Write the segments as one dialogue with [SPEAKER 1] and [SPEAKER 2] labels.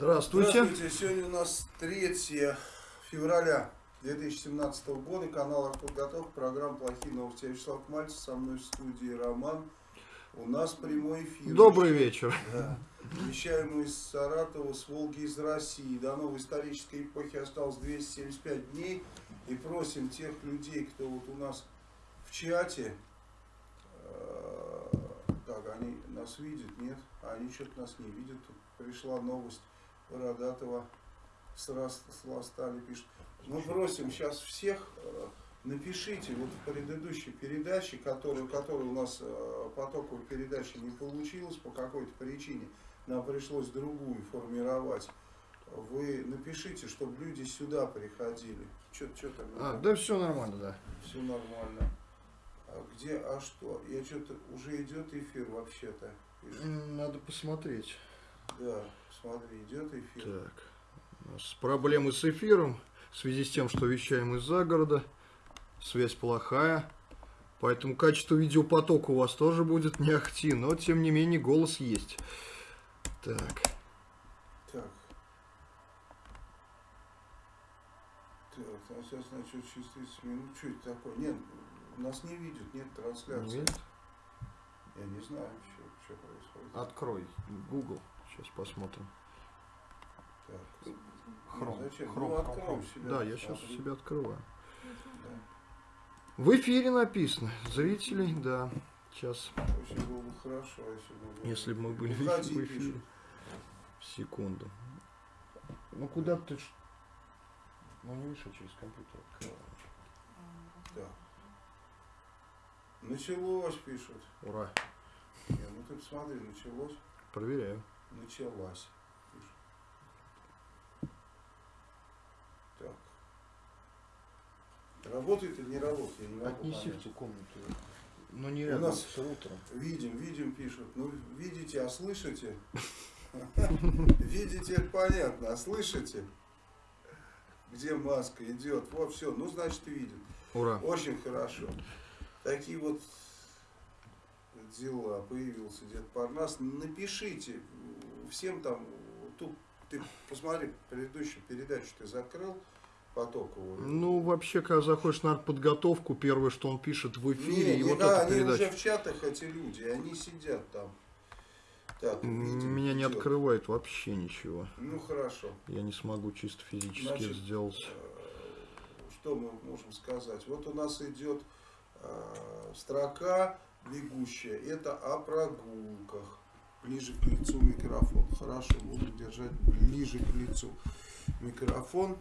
[SPEAKER 1] Здравствуйте.
[SPEAKER 2] Здравствуйте. Сегодня у нас 3 февраля 2017 года. Канал «Артподготовка». Программа «Плохие новости». Я Вячеслав Мальцев. Со мной в студии Роман. У нас прямой эфир.
[SPEAKER 1] Добрый вечер.
[SPEAKER 2] Да. Вещаем мы из Саратова, с Волги, из России. До новой исторической эпохи осталось 275 дней. И просим тех людей, кто вот у нас в чате, э, так, они нас видят, нет? А они что-то нас не видят. Тут пришла новость Бородатого с Ростали пишет. Мы просим сейчас всех, э, напишите вот в предыдущей передаче, которую, которая у нас э, потоковой передачи не получилось по какой-то причине, нам пришлось другую формировать. Вы напишите, чтобы люди сюда приходили. Что там?
[SPEAKER 1] А, да все нормально, да.
[SPEAKER 2] Все нормально. А где, а что? Я что-то, уже идет эфир вообще-то.
[SPEAKER 1] Надо посмотреть.
[SPEAKER 2] Да, смотри, идет эфир.
[SPEAKER 1] Так, у нас проблемы с эфиром в связи с тем, что вещаем из-за города. Связь плохая. Поэтому качество видеопотока у вас тоже будет не ахти, но тем не менее голос есть. Так.
[SPEAKER 2] Так. Так, а сейчас значит через 30 минут. Что это такое? Нет, нас не видят, нет трансляции.
[SPEAKER 1] Нет?
[SPEAKER 2] Я не знаю, что, что происходит.
[SPEAKER 1] Открой Google. Сейчас посмотрим.
[SPEAKER 2] Так.
[SPEAKER 1] Хром.
[SPEAKER 2] Ну, зачем?
[SPEAKER 1] Хром,
[SPEAKER 2] ну,
[SPEAKER 1] хром, хром.
[SPEAKER 2] себя.
[SPEAKER 1] Да, я сейчас у себя открываю.
[SPEAKER 2] Да.
[SPEAKER 1] В эфире написано. Зрителей, да. Сейчас,
[SPEAKER 2] Очень было бы хорошо, если бы... мы-
[SPEAKER 1] если бы мы были в
[SPEAKER 2] Выходи,
[SPEAKER 1] эфире.
[SPEAKER 2] пишут.
[SPEAKER 1] Секунду. Ну куда ты... ж- Ну не я через компьютер.
[SPEAKER 2] Так. Началось, пишут.
[SPEAKER 1] Ура.
[SPEAKER 2] Не, ну ты посмотри, началось.
[SPEAKER 1] Проверяю.
[SPEAKER 2] Началась. Так. Работает или не работает, я не
[SPEAKER 1] Отнеси в ту комнату. Но не
[SPEAKER 2] У
[SPEAKER 1] рядом
[SPEAKER 2] нас-
[SPEAKER 1] с рутером.
[SPEAKER 2] Видим, видим, пишут. Ну, видите, а слышите? Видите, это понятно, а слышите? Где маска идет? Вот все, ну, значит, видит.
[SPEAKER 1] Ура.
[SPEAKER 2] Очень хорошо. Такие вот дела. Появился Дед Парнас. Напишите всем там, тут ты посмотри, предыдущую передачу ты закрыл потоковую.
[SPEAKER 1] Ну, вообще, когда заходишь на подготовку, первое, что он пишет в эфире,
[SPEAKER 2] Не,
[SPEAKER 1] и
[SPEAKER 2] не,
[SPEAKER 1] вот
[SPEAKER 2] да,
[SPEAKER 1] эта
[SPEAKER 2] они уже
[SPEAKER 1] передача.
[SPEAKER 2] в чатах, эти люди, они сидят там. Так, видим,
[SPEAKER 1] Меня не
[SPEAKER 2] идет.
[SPEAKER 1] открывает вообще ничего.
[SPEAKER 2] Ну хорошо.
[SPEAKER 1] Я не смогу чисто физически
[SPEAKER 2] Значит,
[SPEAKER 1] сделать.
[SPEAKER 2] Э, Что мы можем сказать? Вот у нас идет э, строка бегущая. Это о прогулках. Ближе к лицу микрофон. Хорошо, буду держать ближе к лицу. Микрофон.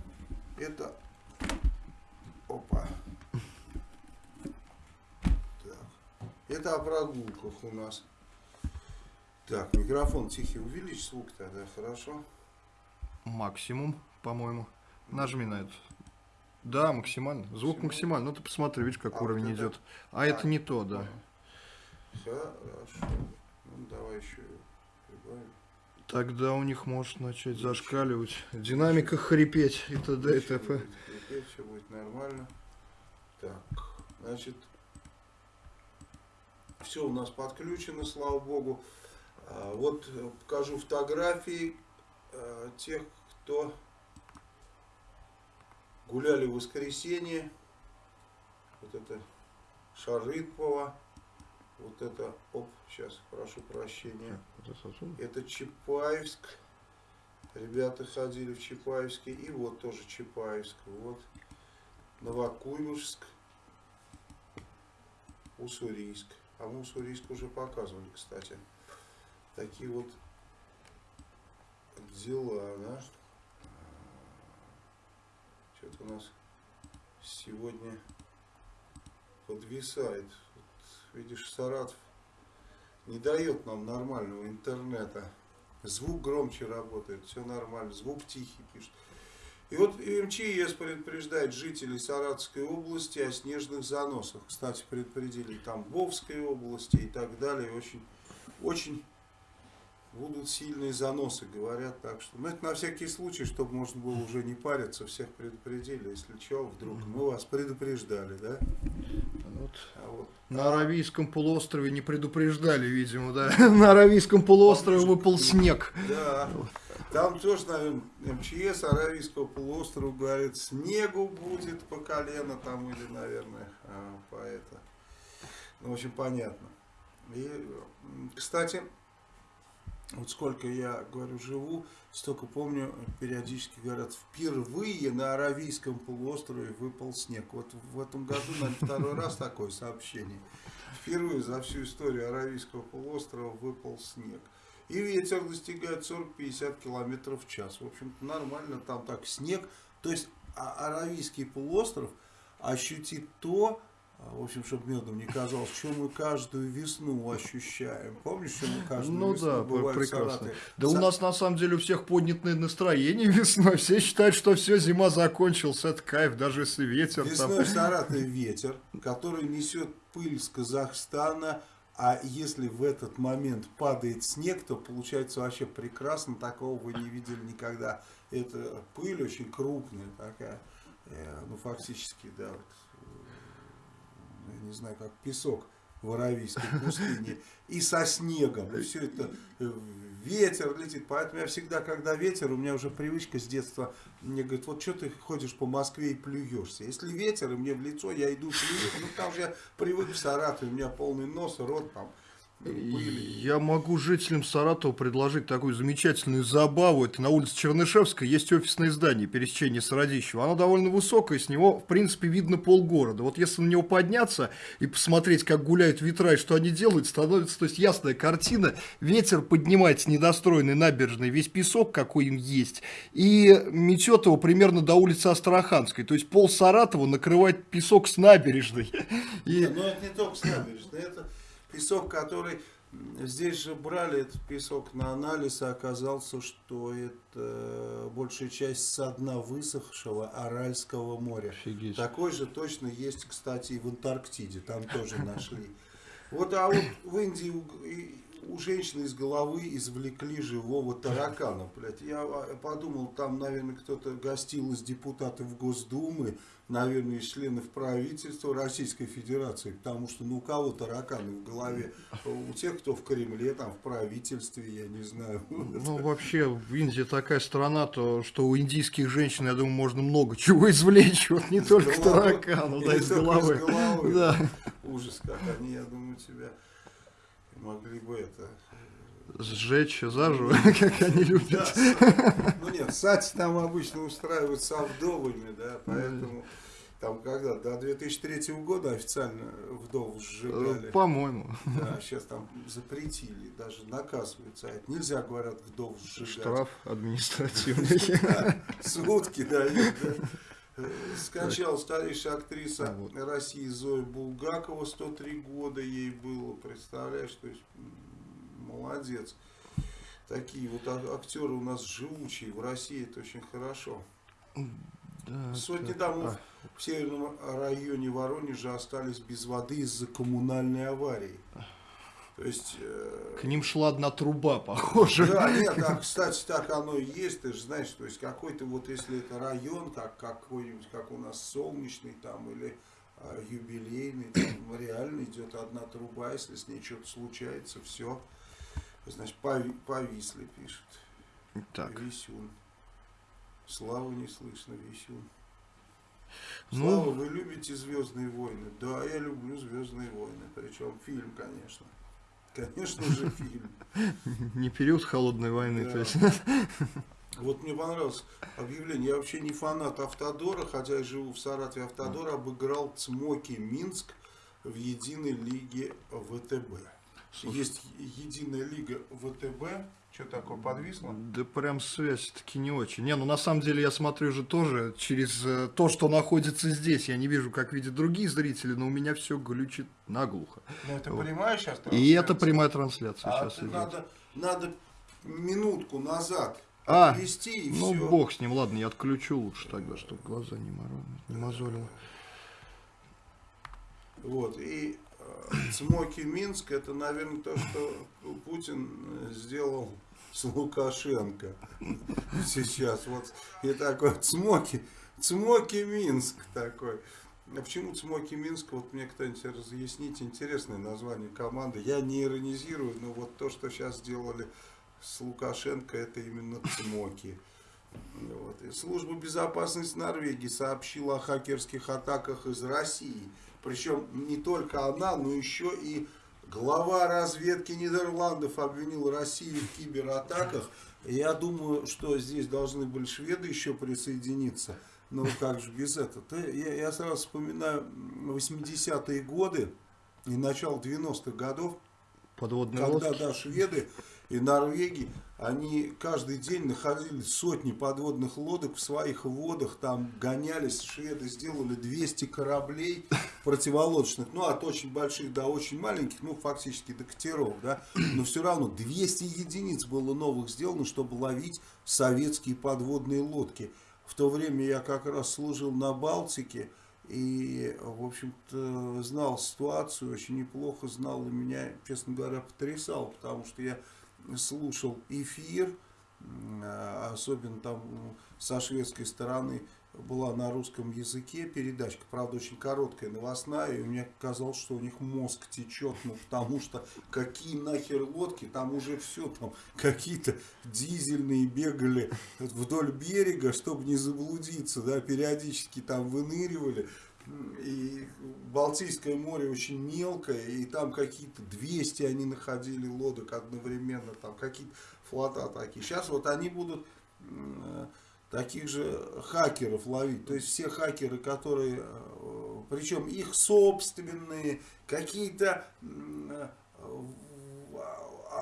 [SPEAKER 2] Это... Опа. Так. Это о прогулках у нас. Так, микрофон тихий. Увеличь звук тогда, хорошо?
[SPEAKER 1] Максимум, по-моему. Нажми на это. Да, максимально. Звук
[SPEAKER 2] Максимально?
[SPEAKER 1] максимально. Ну ты посмотри, видишь, как
[SPEAKER 2] А,
[SPEAKER 1] уровень
[SPEAKER 2] вот это-
[SPEAKER 1] идет. А это не то, да.
[SPEAKER 2] Хорошо. Ну, давай еще прибавим.
[SPEAKER 1] Тогда у них может начать зашкаливать. Динамика хрипеть и т.д. и т.п.
[SPEAKER 2] все будет нормально. Так, значит, все у нас подключено, слава богу. А, Вот э, покажу фотографии э, тех, кто гуляли в воскресенье. Вот это Шарыпова. Вот это, оп, сейчас, прошу прощения.
[SPEAKER 1] Это
[SPEAKER 2] Чапаевск. Ребята ходили в Чапаевске. И вот тоже Чапаевск. Вот. Новокуйбышевск. Уссурийск. А мы Уссурийск уже показывали, кстати. Такие вот дела, да. Что-то у нас сегодня подвисает. Видишь, Саратов не дает нам нормального интернета. Звук громче работает, все нормально, звук тихий пишет. И вот МЧС предупреждает жителей Саратовской области о снежных заносах. Кстати, предупредили Тамбовской области и так далее. Очень, очень будут сильные заносы, говорят. Так что, ну, это на всякий случай, чтобы можно было уже не париться, всех предупредили. Если что, вдруг мы вас предупреждали, да?
[SPEAKER 1] Вот.
[SPEAKER 2] А вот
[SPEAKER 1] На Аравийском полуострове не предупреждали, видимо, да. На Аравийском полуострове выпал снег.
[SPEAKER 2] Да. Там тоже, наверное, МЧС Аравийского полуострова говорит, снегу будет по колено там или, наверное, а, по это. Ну, общем, понятно. И, кстати, вот сколько я, говорю, живу, столько помню, периодически говорят, впервые на Аравийском полуострове выпал снег. Вот в этом году, наверное, второй раз такое сообщение. Впервые за всю историю Аравийского полуострова выпал снег. И ветер достигает 40-50 км в час. В общем-то нормально, там так снег. То есть а, Аравийский полуостров ощутит то, в общем, чтобы медом не казалось, что мы каждую весну ощущаем. Помнишь, что мы каждую
[SPEAKER 1] ну,
[SPEAKER 2] весну
[SPEAKER 1] да,
[SPEAKER 2] бываем
[SPEAKER 1] прекрасно. Да За... у нас на самом деле у всех поднятное настроение весной. Все считают, что все, зима закончилась, это кайф, даже если ветер.
[SPEAKER 2] Весной там... в Саратове ветер, который несет пыль с Казахстана, а если в этот момент падает снег, то получается вообще прекрасно. Такого вы не видели никогда. Это пыль очень крупная такая. Э, ну, фактически, да, вот, не знаю, как песок в Аравийской пустыне. И со снегом. И все это э, ветер летит. Поэтому я всегда, когда ветер, у меня уже привычка с детства, мне говорит, вот что ты ходишь по Москве и плюешься. Если ветер, и мне в лицо, я иду плюю. Ну, там же я привык в Саратове, у меня полный нос, рот там
[SPEAKER 1] я могу жителям Саратова предложить такую замечательную забаву. Это на улице Чернышевской есть офисное здание пересечения с Радищева. Оно довольно высокое, с него, в принципе, видно полгорода. Вот если на него подняться и посмотреть, как гуляют ветра и что они делают, становится то есть, ясная картина. Ветер поднимает с недостроенной набережной весь песок, какой им есть, и метет его примерно до улицы Астраханской. То есть пол Саратова накрывает песок с набережной.
[SPEAKER 2] И... Но это не только с набережной, это песок, который здесь же брали этот песок на анализ, и оказался, что это большая часть со дна высохшего Аральского моря. Офигеть. Такой же точно есть, кстати, и в Антарктиде, там тоже нашли. Вот, а вот в Индии у, у женщины из головы извлекли живого таракана, блядь. Я подумал, там, наверное, кто-то гостил из депутатов Госдумы, наверное, из членов правительства Российской Федерации, потому что ну у кого тараканы в голове, у тех, кто в Кремле, там в правительстве, я не знаю.
[SPEAKER 1] Ну вообще в Индии такая страна, то что у индийских женщин, я думаю, можно много чего извлечь, вот не только таракану, да, из головы. Из головы.
[SPEAKER 2] Да. Ужас, как они, я думаю, тебя могли бы это
[SPEAKER 1] сжечь заживо, как они любят.
[SPEAKER 2] Да, ну нет, сати там обычно устраивают со вдовами, да, поэтому там когда, до 2003 года официально вдов сжигали.
[SPEAKER 1] По-моему.
[SPEAKER 2] Да, сейчас там запретили, даже наказывают за это. Нельзя, говорят, вдов сжигать.
[SPEAKER 1] Штраф административный.
[SPEAKER 2] Сутки дают, да. Скончалась старейшая актриса. России Зоя Булгакова, 103 года ей было, представляешь, то есть молодец. Такие вот актеры у нас живучие в России, это очень хорошо. Да, Сотни да. домов а. в северном районе Воронежа остались без воды из-за коммунальной аварии. То есть...
[SPEAKER 1] Э... К ним шла одна труба, похоже.
[SPEAKER 2] Да, нет, а, кстати, так оно и есть, ты же знаешь, то есть какой-то вот, если это район, как какой-нибудь, как у нас солнечный там, или а, юбилейный, там реально идет одна труба, если с ней что-то случается, все. Значит, пови, повисли, пишет. Так. Висюн. Славу не слышно, Висюн. Ну, Слава, вы любите Звездные войны? Да, я люблю Звездные войны. Причем фильм, конечно. Конечно же, фильм.
[SPEAKER 1] Не период холодной войны,
[SPEAKER 2] да. то есть. Вот мне понравилось объявление. Я вообще не фанат Автодора, хотя я живу в Саратове. Автодор обыграл Цмоки Минск в единой лиге ВТБ. Слушай. Есть единая лига ВТБ. Что такое, подвисло?
[SPEAKER 1] Да прям связь таки не очень. Не, ну на самом деле я смотрю же тоже через э, то, что находится здесь. Я не вижу, как видят другие зрители, но у меня все глючит наглухо.
[SPEAKER 2] Ну это вот. прямая сейчас
[SPEAKER 1] трансляция? И это прямая трансляция а сейчас идет.
[SPEAKER 2] Надо, надо минутку назад
[SPEAKER 1] а, отвести и ну все. бог с ним, ладно, я отключу лучше тогда, чтобы глаза не, морозили, не мозолило.
[SPEAKER 2] Вот, и Смоки Минск, это, наверное, то, что Путин сделал с Лукашенко сейчас. Вот и такой Цмоки, Цмоки Минск такой. А почему Цмоки Минск? Вот мне кто-нибудь разъяснить. Интересное название команды. Я не иронизирую, но вот то, что сейчас сделали с Лукашенко это именно цмоки. Вот. Служба безопасности Норвегии сообщила о хакерских атаках из России. Причем не только она, но еще и глава разведки Нидерландов обвинил Россию в кибератаках. Я думаю, что здесь должны были шведы еще присоединиться. Ну, как же без этого? Я, я сразу вспоминаю 80-е годы и начало 90-х годов.
[SPEAKER 1] Подводные
[SPEAKER 2] когда,
[SPEAKER 1] лодки.
[SPEAKER 2] да, шведы и Норвегии, они каждый день находили сотни подводных лодок в своих водах, там гонялись, шведы сделали 200 кораблей противолодочных, ну, от очень больших до очень маленьких, ну, фактически до катеров, да, но все равно 200 единиц было новых сделано, чтобы ловить советские подводные лодки. В то время я как раз служил на Балтике, и, в общем-то, знал ситуацию, очень неплохо знал, и меня, честно говоря, потрясал, потому что я слушал эфир, особенно там со шведской стороны была на русском языке передачка, правда очень короткая, новостная, и мне казалось, что у них мозг течет, ну потому что какие нахер лодки, там уже все, там какие-то дизельные бегали вдоль берега, чтобы не заблудиться, да, периодически там выныривали, и Балтийское море очень мелкое, и там какие-то 200 они находили лодок одновременно, там какие-то флота такие. Сейчас вот они будут таких же хакеров ловить. То есть все хакеры, которые, причем их собственные, какие-то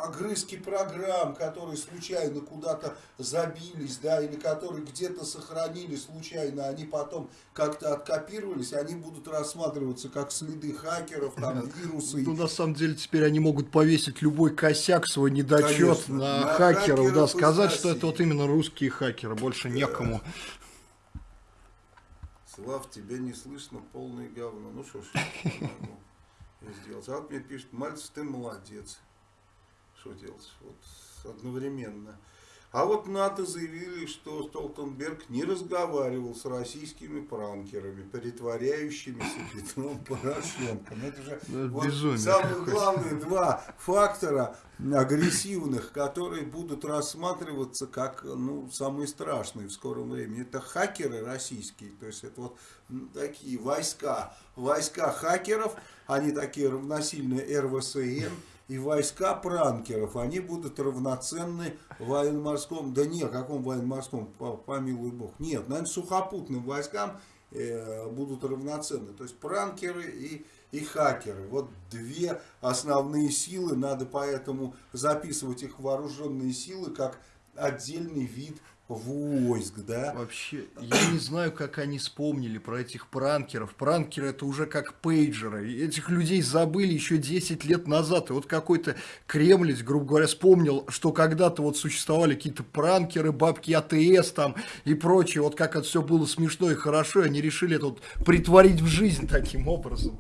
[SPEAKER 2] огрызки программ, которые случайно куда-то забились, да, или которые где-то сохранили случайно, они потом как-то откопировались, они будут рассматриваться как следы хакеров, там, вирусы.
[SPEAKER 1] Ну, на самом деле, теперь они могут повесить любой косяк, свой недочет Конечно, на, на хакеров, хакеров, да, сказать, что это вот именно русские хакеры, больше некому.
[SPEAKER 2] Слав, тебя не слышно, полное говно. Ну что ж, сделать. А вот мне пишет, Мальцев, ты молодец что делать? Вот одновременно. А вот НАТО заявили, что Столтенберг не разговаривал с российскими пранкерами, притворяющимися Петром Порошенко. Ну, это же ну, вот самые главные два фактора агрессивных, которые будут рассматриваться как ну, самые страшные в скором времени. Это хакеры российские, то есть это вот такие войска, войска хакеров, они такие равносильные РВСН, и войска пранкеров, они будут равноценны военно-морскому, да не, каком военно-морском, помилуй бог, нет, наверное, сухопутным войскам э, будут равноценны, то есть пранкеры и, и хакеры, вот две основные силы, надо поэтому записывать их вооруженные силы как отдельный вид войск, да?
[SPEAKER 1] Вообще, я не знаю, как они вспомнили про этих пранкеров. Пранкеры это уже как пейджеры. Этих людей забыли еще 10 лет назад. И вот какой-то кремлец, грубо говоря, вспомнил, что когда-то вот существовали какие-то пранкеры, бабки АТС там и прочее. Вот как это все было смешно и хорошо, и они решили это вот притворить в жизнь таким образом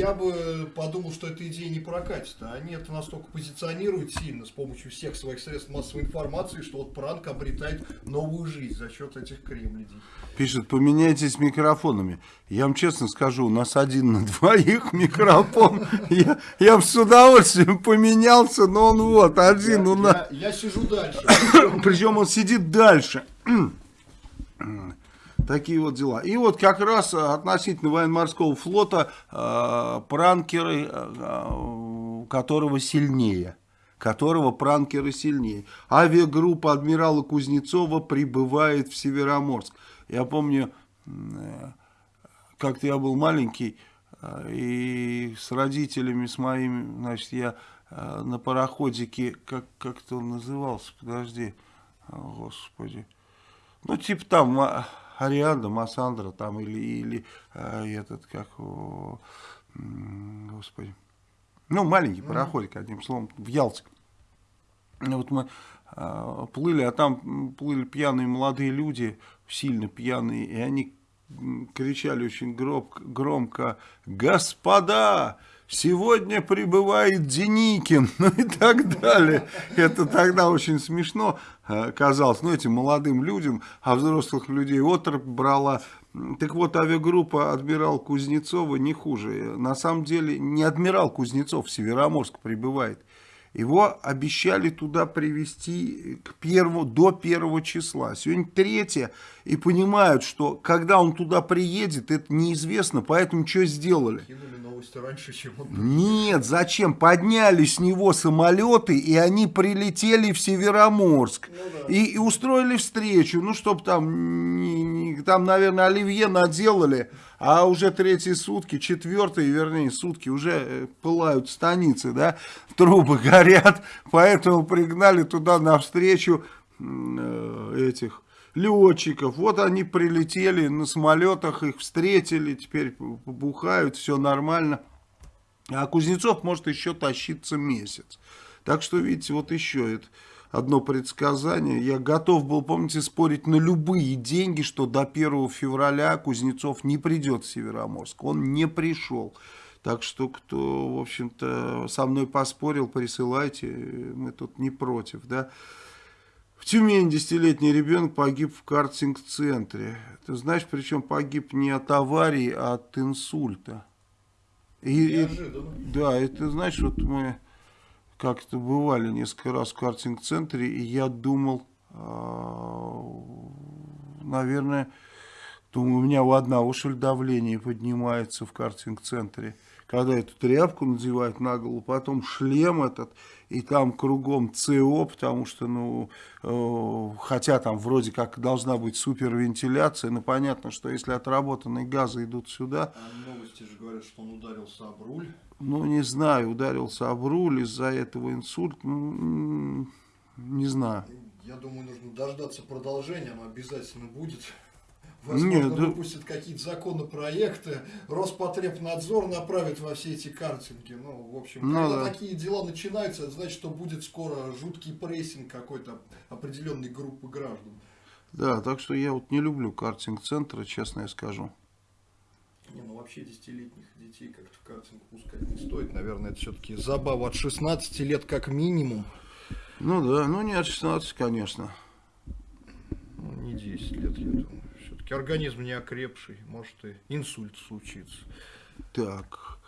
[SPEAKER 1] я бы подумал, что эта идея не прокатит. А они это настолько позиционируют сильно с помощью всех своих средств массовой информации, что вот пранк обретает новую жизнь за счет этих кремлядей.
[SPEAKER 2] Пишет, поменяйтесь микрофонами. Я вам честно скажу, у нас один на двоих микрофон. Я, я с удовольствием поменялся, но он вот, один у нас.
[SPEAKER 1] Я, я сижу дальше.
[SPEAKER 2] Причем он сидит дальше. Такие вот дела. И вот как раз относительно военно-морского флота э, пранкеры, э, которого сильнее. Которого пранкеры сильнее. Авиагруппа адмирала Кузнецова прибывает в Североморск. Я помню, э, как-то я был маленький, э, и с родителями, с моими, значит, я э, на пароходике, как, как-то он назывался, подожди, господи. Ну, типа там а, Арианда, Массандра там или, или а, этот, как, о, господи, ну, маленький пароходик, одним словом, в Ялте. Вот мы а, плыли, а там плыли пьяные молодые люди, сильно пьяные, и они кричали очень громко, громко «Господа!» Сегодня прибывает Деникин, ну и так далее. Это тогда очень смешно э, казалось, ну, этим молодым людям, а взрослых людей отрыв брала. Так вот, авиагруппа «Адмирал Кузнецова» не хуже. На самом деле, не «Адмирал Кузнецов» в Североморск прибывает. Его обещали туда привести к первому, до первого числа. Сегодня третье, и понимают, что когда он туда приедет, это неизвестно, поэтому что сделали?
[SPEAKER 1] Кинули новости раньше, чем он...
[SPEAKER 2] Нет, зачем? Подняли с него самолеты, и они прилетели в Североморск.
[SPEAKER 1] Ну, да.
[SPEAKER 2] и, и устроили встречу, ну, чтобы там, не, не, там, наверное, оливье наделали, а уже третьи сутки, четвертые, вернее, сутки уже э, пылают станицы, да, трубы горят, поэтому пригнали туда навстречу э, этих летчиков. Вот они прилетели на самолетах, их встретили, теперь побухают, все нормально. А Кузнецов может еще тащиться месяц. Так что, видите, вот еще это одно предсказание. Я готов был, помните, спорить на любые деньги, что до 1 февраля Кузнецов не придет в Североморск. Он не пришел. Так что, кто, в общем-то, со мной поспорил, присылайте, мы тут не против, да. В Тюмени десятилетний ребенок погиб в картинг-центре. Ты знаешь, причем погиб не от аварии, а от инсульта. И, и, да, это знаешь, вот мы как-то бывали несколько раз в картинг-центре, и я думал, а, наверное, думаю, у меня у одного, ли, давление поднимается в картинг-центре когда эту тряпку надевают на голову, потом шлем этот, и там кругом ЦО, потому что, ну, э, хотя там вроде как должна быть супервентиляция, но понятно, что если отработанные газы идут сюда...
[SPEAKER 1] А новости же говорят, что он ударился об руль.
[SPEAKER 2] Ну, не знаю, ударился об руль, из-за этого инсульт, ну, не знаю.
[SPEAKER 1] Я думаю, нужно дождаться продолжения, оно обязательно будет. Возможно, Нет, выпустят да... какие-то законопроекты, Роспотребнадзор направит во все эти картинги. Ну, в общем, ну, когда да. такие дела начинаются, это значит, что будет скоро жуткий прессинг какой-то определенной группы граждан.
[SPEAKER 2] Да, так что я вот не люблю картинг-центры, честно я скажу.
[SPEAKER 1] Не, ну вообще десятилетних детей как-то в картинг пускать не стоит. Наверное, это все-таки забава от 16 лет как минимум.
[SPEAKER 2] Ну да, ну не от 16, конечно.
[SPEAKER 1] Ну, не 10 лет, я думаю все-таки организм не окрепший, может и инсульт случится.
[SPEAKER 2] Так,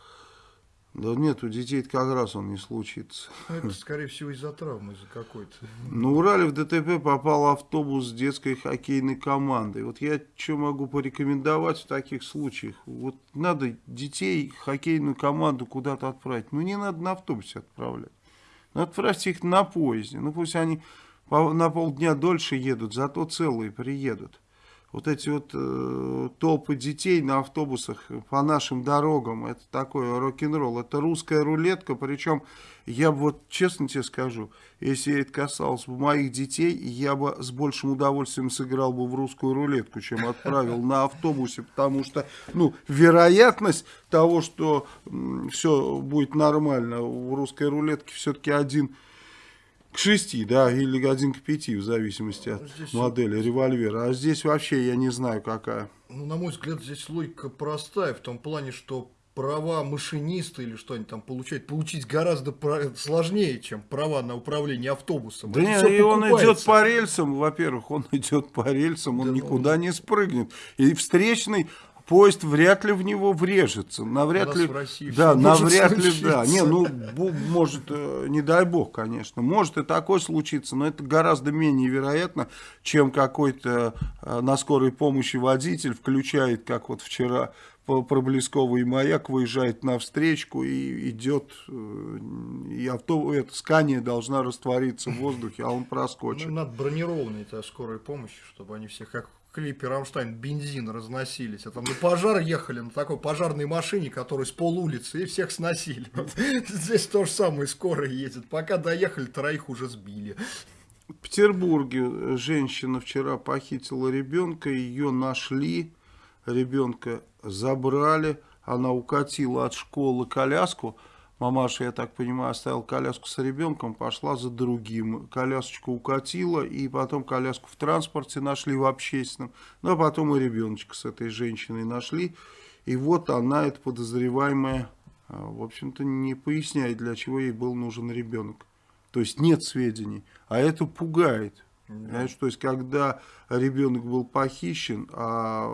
[SPEAKER 2] да нет, у детей как раз он не случится.
[SPEAKER 1] Ну, это, скорее всего, из-за травмы, из-за какой-то.
[SPEAKER 2] На Урале в ДТП попал автобус с детской хоккейной командой. Вот я что могу порекомендовать в таких случаях? Вот надо детей, хоккейную команду куда-то отправить. Ну, не надо на автобусе отправлять. Ну, отправьте их на поезде. Ну, пусть они на полдня дольше едут, зато целые приедут вот эти вот э, толпы детей на автобусах по нашим дорогам, это такой рок-н-ролл, это русская рулетка, причем я бы вот честно тебе скажу, если это касалось бы моих детей, я бы с большим удовольствием сыграл бы в русскую рулетку, чем отправил на автобусе, потому что, ну, вероятность того, что все будет нормально в русской рулетке все-таки один к 6, да, или один к 5, в зависимости от здесь модели револьвера. А здесь вообще я не знаю какая.
[SPEAKER 1] Ну, на мой взгляд, здесь логика простая, в том плане, что права машиниста или что они там получают, получить гораздо сложнее, чем права на управление автобусом.
[SPEAKER 2] Да нет, и он идет по рельсам, во-первых, он идет по рельсам, он да, никуда ну... не спрыгнет. И встречный поезд вряд ли в него врежется. Навряд ли, да, навряд ли, да. Не, ну, может, э, не дай бог, конечно. Может и такое случиться, но это гораздо менее вероятно, чем какой-то э, на скорой помощи водитель включает, как вот вчера проблесковый маяк выезжает на встречку и идет, э, и авто, эта скания должна раствориться в воздухе, а он проскочит. Ну,
[SPEAKER 1] надо бронированные скорой помощи, чтобы они все как клипе Рамштайн бензин разносились, а там на пожар ехали на такой пожарной машине, которая с пол улицы, и всех сносили. Вот. Здесь то же самое скоро едет. Пока доехали, троих уже сбили.
[SPEAKER 2] В Петербурге женщина вчера похитила ребенка, ее нашли, ребенка забрали, она укатила от школы коляску, Мамаша, я так понимаю, оставила коляску с ребенком, пошла за другим. Колясочку укатила, и потом коляску в транспорте нашли в общественном. Ну, а потом и ребеночка с этой женщиной нашли. И вот она, эта подозреваемая, а, в общем-то, не поясняет, для чего ей был нужен ребенок. То есть нет сведений. А это пугает. Да. Знаешь, то есть, когда ребенок был похищен, а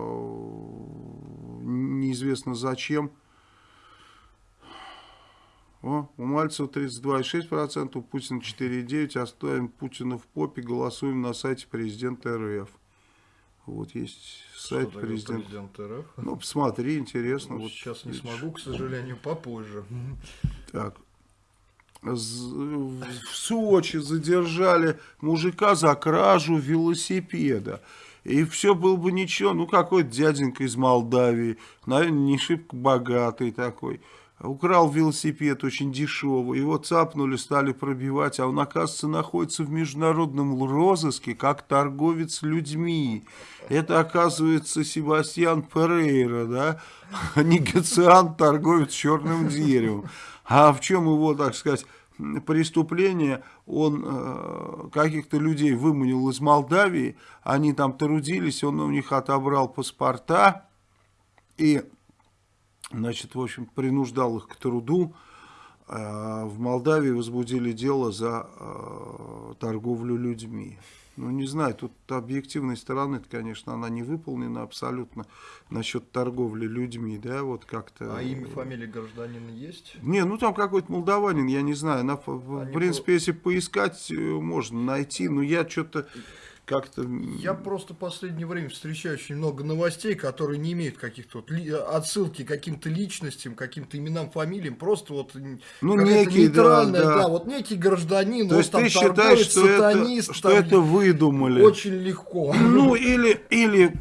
[SPEAKER 2] неизвестно зачем, О, у Мальцева 32,6%, у Путина 4,9%. Оставим Путина в попе, голосуем на сайте президента РФ. Вот есть сайт
[SPEAKER 1] Что
[SPEAKER 2] президента.
[SPEAKER 1] президент РФ?
[SPEAKER 2] Ну, посмотри, интересно.
[SPEAKER 1] Ну,
[SPEAKER 2] вот
[SPEAKER 1] сейчас не
[SPEAKER 2] видишь.
[SPEAKER 1] смогу, к сожалению, попозже.
[SPEAKER 2] Так. В Сочи задержали мужика за кражу велосипеда. И все было бы ничего. Ну, какой-то дяденька из Молдавии, наверное, не шибко богатый такой. Украл велосипед очень дешевый. Его цапнули, стали пробивать. А он, оказывается, находится в международном розыске как торговец людьми. Это, оказывается, Себастьян Перейра, да? Негациант, торговец черным деревом. А в чем его, так сказать, преступление? Он э, каких-то людей выманил из Молдавии, они там трудились, он у них отобрал паспорта и, значит, в общем, принуждал их к труду. Э, В Молдавии возбудили дело за э, торговлю людьми. Ну, не знаю, тут объективной стороны, конечно, она не выполнена абсолютно насчет торговли людьми, да, вот как-то.
[SPEAKER 1] А имя, фамилия гражданина есть?
[SPEAKER 2] Не, ну там какой-то молдаванин, я не знаю. На, в- в
[SPEAKER 1] Они
[SPEAKER 2] принципе, если поискать, э, можно найти. Но я что-то как-то...
[SPEAKER 1] Я просто в последнее время встречаю очень много новостей, которые не имеют каких-то вот ли- отсылки к каким-то личностям, каким-то именам, фамилиям, просто вот
[SPEAKER 2] Ну, некий, да,
[SPEAKER 1] нейтральная,
[SPEAKER 2] да.
[SPEAKER 1] вот некий гражданин,
[SPEAKER 2] То
[SPEAKER 1] он
[SPEAKER 2] есть
[SPEAKER 1] там
[SPEAKER 2] ты считаешь,
[SPEAKER 1] торговец,
[SPEAKER 2] что, это,
[SPEAKER 1] сатанист,
[SPEAKER 2] что
[SPEAKER 1] там,
[SPEAKER 2] это выдумали?
[SPEAKER 1] очень легко.
[SPEAKER 2] Ну, или, или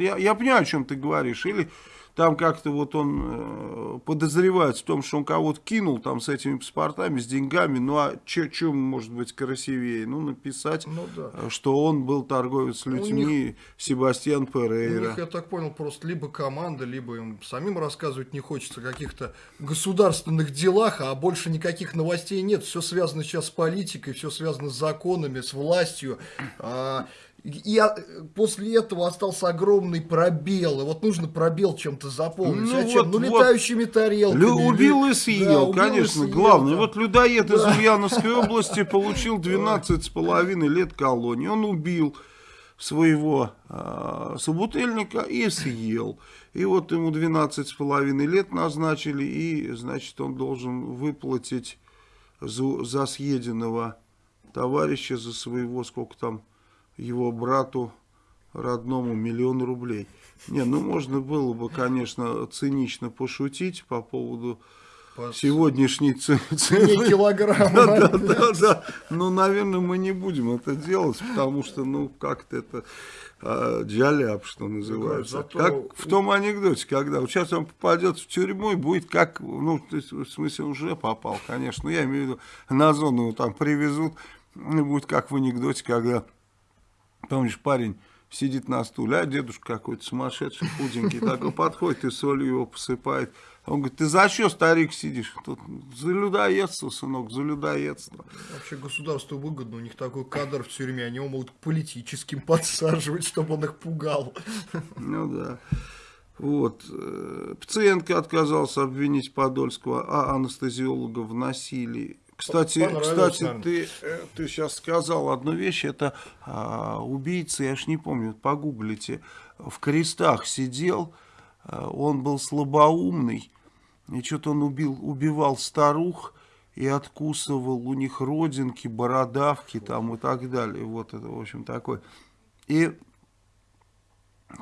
[SPEAKER 2] я, я понимаю, о чем ты говоришь, или там как-то вот он э, подозревает в том, что он кого-то кинул там с этими паспортами, с деньгами, ну а что может быть красивее? Ну, написать,
[SPEAKER 1] Ну да.
[SPEAKER 2] э, что он был торговец
[SPEAKER 1] У
[SPEAKER 2] людьми, Себастьян
[SPEAKER 1] У
[SPEAKER 2] Перейра.
[SPEAKER 1] них, я так понял, просто либо команда, либо им самим рассказывать не хочется о каких-то государственных делах, а больше никаких новостей нет. Все связано сейчас с политикой, все связано с законами, с властью. А, И а, после этого остался огромный пробел. И вот нужно пробел чем-то заполнить.
[SPEAKER 2] Ну
[SPEAKER 1] Зачем?
[SPEAKER 2] вот,
[SPEAKER 1] ну,
[SPEAKER 2] вот.
[SPEAKER 1] летающими тарелками.
[SPEAKER 2] Лю- убил и
[SPEAKER 1] Да,
[SPEAKER 2] съел,
[SPEAKER 1] и
[SPEAKER 2] конечно,
[SPEAKER 1] съел,
[SPEAKER 2] главное.
[SPEAKER 1] да.
[SPEAKER 2] Вот людоед из Ульяновской области получил 12 с половиной лет колонии. Он убил своего а, собутыльника и съел. И вот ему 12 с половиной лет назначили, и, значит, он должен выплатить за, за съеденного товарища, за своего, сколько там, его брату родному миллион рублей. Не, ну можно было бы, конечно, цинично пошутить по поводу
[SPEAKER 1] По
[SPEAKER 2] сегодняшней цены.
[SPEAKER 1] килограмма.
[SPEAKER 2] Да, да, да, да. Ну, наверное, мы не будем это делать, потому что, ну, как-то это а, джаляп, что называется.
[SPEAKER 1] зато-
[SPEAKER 2] Как в том анекдоте, когда вот сейчас он попадет в тюрьму и будет как, ну, в смысле, уже попал, конечно, ну, я имею в виду, на зону его там привезут, и будет как в анекдоте, когда, помнишь, парень сидит на стуле, а дедушка какой-то сумасшедший, худенький, такой подходит и солью его посыпает. Он говорит, ты за что, старик, сидишь? Тут за людоедство, сынок, за людоедство.
[SPEAKER 1] Вообще государству выгодно, у них такой кадр в тюрьме, они его могут политическим подсаживать, чтобы он их пугал.
[SPEAKER 2] Ну да. Вот. э, Пациентка отказался обвинить Подольского, а анестезиолога в насилии. Кстати, кстати ты, э, ты сейчас сказал одну вещь, это а, убийца, я ж не помню, погуглите, в крестах сидел, а, он был слабоумный, и что-то он убил, убивал старух и откусывал у них родинки, бородавки там и так далее. Вот это, в общем, такой. И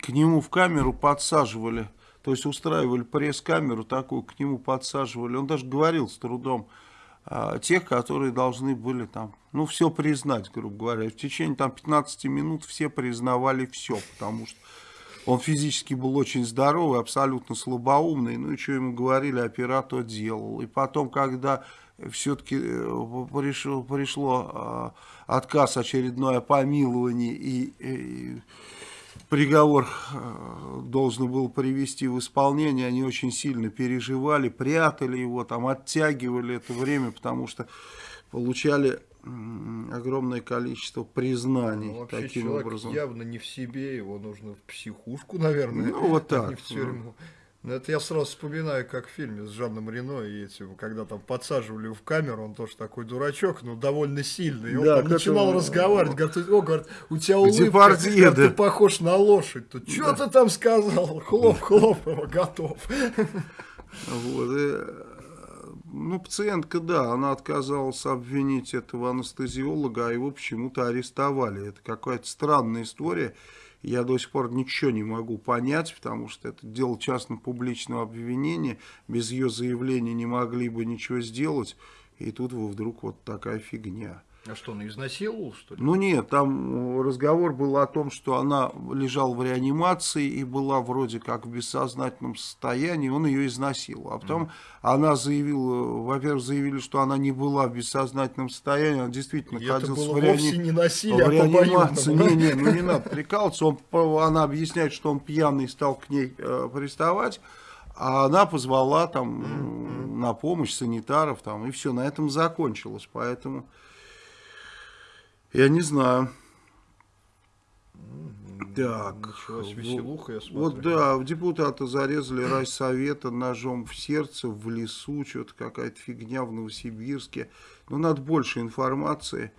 [SPEAKER 2] к нему в камеру подсаживали, то есть устраивали пресс-камеру такую, к нему подсаживали. Он даже говорил с трудом тех, которые должны были там, ну, все признать, грубо говоря. В течение там 15 минут все признавали все, потому что он физически был очень здоровый, абсолютно слабоумный. Ну и что ему говорили, оператор делал. И потом, когда все-таки пришло, пришло а, отказ очередной о помиловании и, и приговор э, должен был привести в исполнение, они очень сильно переживали, прятали его, там оттягивали это время, потому что получали огромное количество признаний
[SPEAKER 1] Ну, вообще
[SPEAKER 2] таким
[SPEAKER 1] человек
[SPEAKER 2] образом.
[SPEAKER 1] явно не в себе, его нужно в психушку, наверное.
[SPEAKER 2] Ну, вот
[SPEAKER 1] а
[SPEAKER 2] так,
[SPEAKER 1] Не в тюрьму. Но это я сразу вспоминаю, как в фильме с Жанном Рено и этим, когда там подсаживали в камеру, он тоже такой дурачок, но довольно сильный. И он
[SPEAKER 2] Да,
[SPEAKER 1] там начинал
[SPEAKER 2] этому-
[SPEAKER 1] разговаривать, говорит, о, говорит, у тебя улыбка,
[SPEAKER 2] Депардье,
[SPEAKER 1] говорит, ты
[SPEAKER 2] да.
[SPEAKER 1] похож на лошадь. Тут, что ты там сказал? Хлоп, хлоп, его готов.
[SPEAKER 2] Вот, и, э, ну, пациентка, да, она отказалась обвинить этого анестезиолога, а его почему-то арестовали. Это какая-то странная история. Я до сих пор ничего не могу понять, потому что это дело частно-публичного обвинения. Без ее заявления не могли бы ничего сделать. И тут вдруг вот такая фигня.
[SPEAKER 1] А что, он изнасиловал, что ли?
[SPEAKER 2] Ну нет, там разговор был о том, что она лежала в реанимации и была вроде как в бессознательном состоянии, он ее изнасиловал. А потом mm. она заявила, во-первых, заявили, что она не была в бессознательном состоянии, она действительно
[SPEAKER 1] и находилась
[SPEAKER 2] это
[SPEAKER 1] было в, реани... вовсе не насилие,
[SPEAKER 2] в реанимации. Не, не, ну не надо прикалываться. Он, она объясняет, что он пьяный стал к ней э, приставать. А она позвала там mm -hmm. на помощь санитаров, там, и все, на этом закончилось. Поэтому я не знаю. Так,
[SPEAKER 1] веселуха, я смотрю.
[SPEAKER 2] Вот да, депутата зарезали райсовета ножом в сердце, в лесу, что-то какая-то фигня в Новосибирске. Ну, надо больше информации,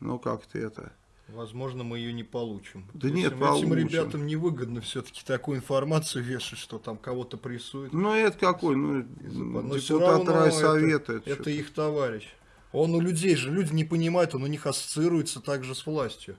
[SPEAKER 2] но как-то это...
[SPEAKER 1] Возможно, мы ее не получим.
[SPEAKER 2] Да нет,
[SPEAKER 1] этим,
[SPEAKER 2] получим.
[SPEAKER 1] Этим ребятам невыгодно все-таки такую информацию вешать, что там кого-то прессуют.
[SPEAKER 2] Ну, это какой? Ну,
[SPEAKER 1] депутат райсовета. Это, это, это их товарищ. Он у людей же, люди не понимают, он у них ассоциируется также с властью.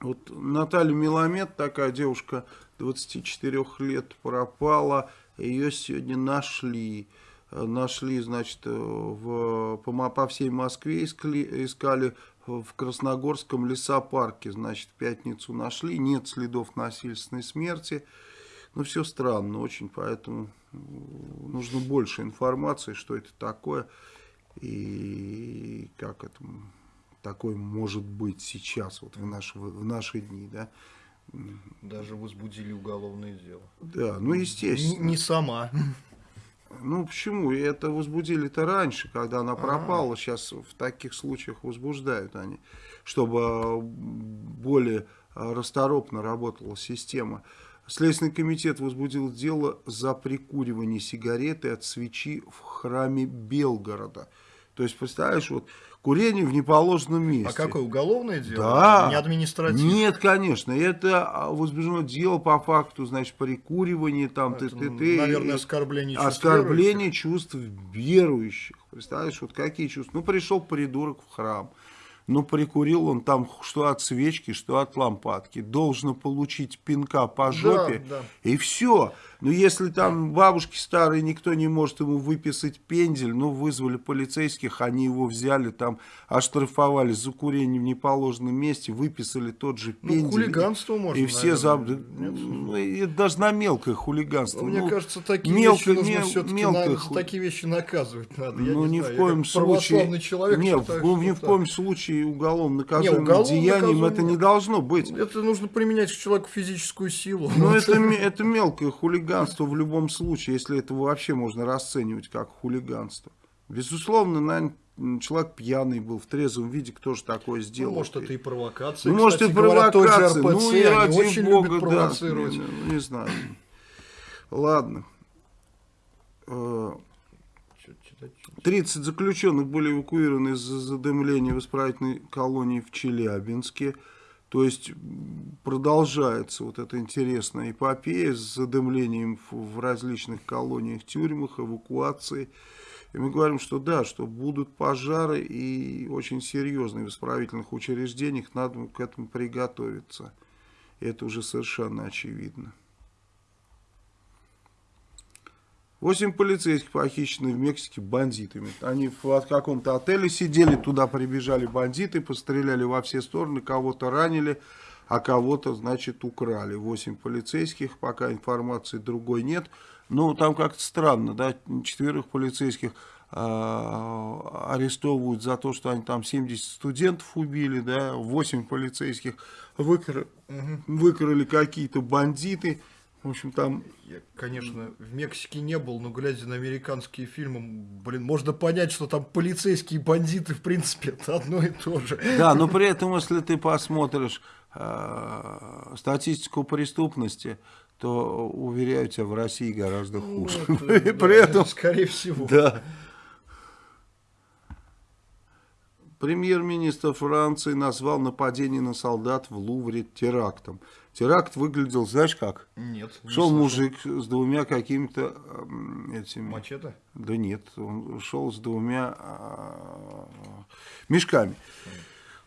[SPEAKER 2] Вот Наталья Меламед, такая девушка 24 лет, пропала. Ее сегодня нашли. Нашли, значит, в, по, по всей Москве искали, искали в Красногорском лесопарке. Значит, в пятницу нашли. Нет следов насильственной смерти. Ну, все странно очень, поэтому нужно больше информации, что это такое и как это такое может быть сейчас, вот в наши, в наши дни, да.
[SPEAKER 1] Даже возбудили уголовное дело.
[SPEAKER 2] Да, ну естественно.
[SPEAKER 1] Не, не сама.
[SPEAKER 2] Ну почему? Это возбудили-то раньше, когда она пропала. А -а -а. Сейчас в таких случаях возбуждают они, чтобы более расторопно работала система. Следственный комитет возбудил дело за прикуривание сигареты от свечи в храме Белгорода. То есть, представляешь, вот курение в неположенном месте. А
[SPEAKER 1] какое уголовное дело?
[SPEAKER 2] Да.
[SPEAKER 1] Не административное?
[SPEAKER 2] Нет, конечно. Это возбуждено дело по факту, значит, прикуривание, там,
[SPEAKER 1] это, ты, ты, Наверное, оскорбление чувств
[SPEAKER 2] Оскорбление
[SPEAKER 1] верующих.
[SPEAKER 2] чувств верующих. Представляешь, вот какие чувства? Ну, пришел придурок в храм но прикурил он там что от свечки, что от лампадки. Должно получить пинка по жопе,
[SPEAKER 1] да, да.
[SPEAKER 2] и все. Но если там бабушки старые, никто не может ему выписать пендель, ну, вызвали полицейских, они его взяли, там, оштрафовали за курение в неположенном месте, выписали тот же ну, пендель. Ну,
[SPEAKER 1] хулиганство можно,
[SPEAKER 2] И все заб... ну, и даже на мелкое хулиганство.
[SPEAKER 1] Ну, мне ну, кажется, такие мелко, вещи нужно все-таки мелкое... на... такие вещи наказывать надо. Я
[SPEAKER 2] ну,
[SPEAKER 1] не
[SPEAKER 2] ни
[SPEAKER 1] знаю,
[SPEAKER 2] в коем случае...
[SPEAKER 1] человек
[SPEAKER 2] нет,
[SPEAKER 1] считаю,
[SPEAKER 2] ни в коем случае уголовно наказуемым деянием это не должно быть.
[SPEAKER 1] Это нужно применять к человеку физическую силу.
[SPEAKER 2] Ну, это, это мелкое хулиганство в любом случае, если это вообще можно расценивать как хулиганство. Безусловно, наверное, человек пьяный был, в трезвом виде, кто же такое сделал.
[SPEAKER 1] Ну, может, это и провокация.
[SPEAKER 2] Ну, может, и провокация.
[SPEAKER 1] РПЦ,
[SPEAKER 2] ну, и ради
[SPEAKER 1] очень
[SPEAKER 2] бога, да. Не, не знаю. Ладно. 30 э, заключенных были эвакуированы из-за задымления в исправительной колонии в Челябинске. То есть продолжается вот эта интересная эпопея с задымлением в различных колониях, тюрьмах, эвакуации. И мы говорим, что да, что будут пожары и очень серьезные в исправительных учреждениях, надо к этому приготовиться. Это уже совершенно очевидно. Восемь полицейских похищены в Мексике бандитами. Они в каком-то отеле сидели, туда прибежали бандиты, постреляли во все стороны, кого-то ранили, а кого-то, значит, украли. Восемь полицейских, пока информации другой нет. Ну, там как-то странно, да, четверых полицейских э, арестовывают за то, что они там 70 студентов убили, да, 8 полицейских выкра... выкрали какие-то бандиты. В общем, там...
[SPEAKER 1] Я, конечно, в Мексике не был, но глядя на американские фильмы, блин, можно понять, что там полицейские бандиты, в принципе, это одно и то же.
[SPEAKER 2] Да, но при этом, если ты посмотришь э, статистику преступности, то, уверяю тебя, в России гораздо ну, хуже. Ну, это,
[SPEAKER 1] при да, этом... Скорее всего.
[SPEAKER 2] Да. Премьер-министр Франции назвал нападение на солдат в Лувре терактом. Теракт выглядел, знаешь как?
[SPEAKER 1] Нет. не
[SPEAKER 2] Шел
[SPEAKER 1] слышал.
[SPEAKER 2] мужик с двумя какими-то м, этими...
[SPEAKER 1] Мачете?
[SPEAKER 2] Да нет, он шел с двумя а, мешками.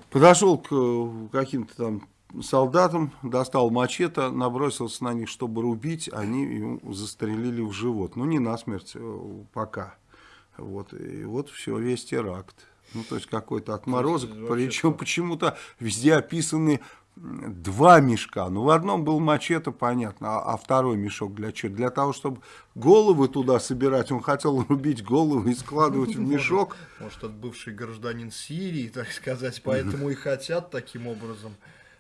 [SPEAKER 2] Подошел к э, каким-то там солдатам, достал мачете, набросился на них, чтобы рубить, они ему застрелили в живот. Ну, не насмерть э, пока. Вот, и вот все, весь теракт. Ну, то есть какой-то отморозок, причем почему-то везде описаны два мешка. Ну, в одном был мачете, понятно, а, а второй мешок для чего? Для того, чтобы головы туда собирать. Он хотел рубить головы и складывать в мешок.
[SPEAKER 1] Может, это бывший гражданин Сирии, так сказать, поэтому и хотят таким образом.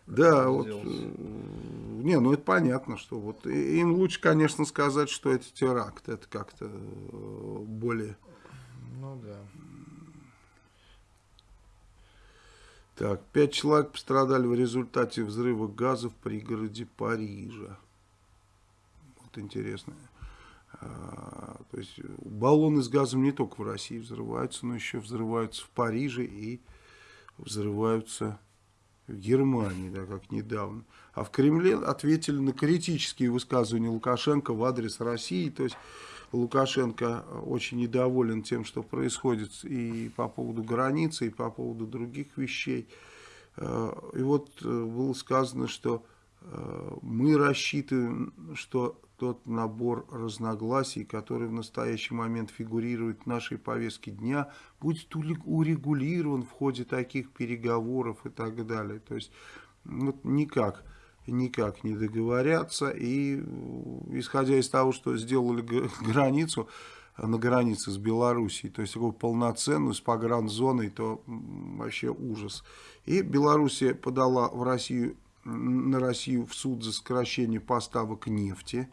[SPEAKER 2] Да, вот, э, не, ну это понятно, что вот им лучше, конечно, сказать, что это теракт, это как-то э, более.
[SPEAKER 1] Ну да.
[SPEAKER 2] Так, пять человек пострадали в результате взрыва газа в пригороде Парижа. Вот интересно. А, то есть баллоны с газом не только в России взрываются, но еще взрываются в Париже и взрываются в Германии, да, как недавно. А в Кремле ответили на критические высказывания Лукашенко в адрес России. То есть Лукашенко очень недоволен тем, что происходит и по поводу границы, и по поводу других вещей. Э, И вот э, было сказано, что э, мы рассчитываем, что тот набор разногласий, который в настоящий момент фигурирует в нашей повестке дня, будет ули- урегулирован в ходе таких переговоров и так далее. То есть вот никак, никак не договорятся. И исходя из того, что сделали границу, на границе с Белоруссией, то есть такую полноценную, с погранзоной, то вообще ужас. И Белоруссия подала в Россию, на Россию в суд за сокращение поставок нефти.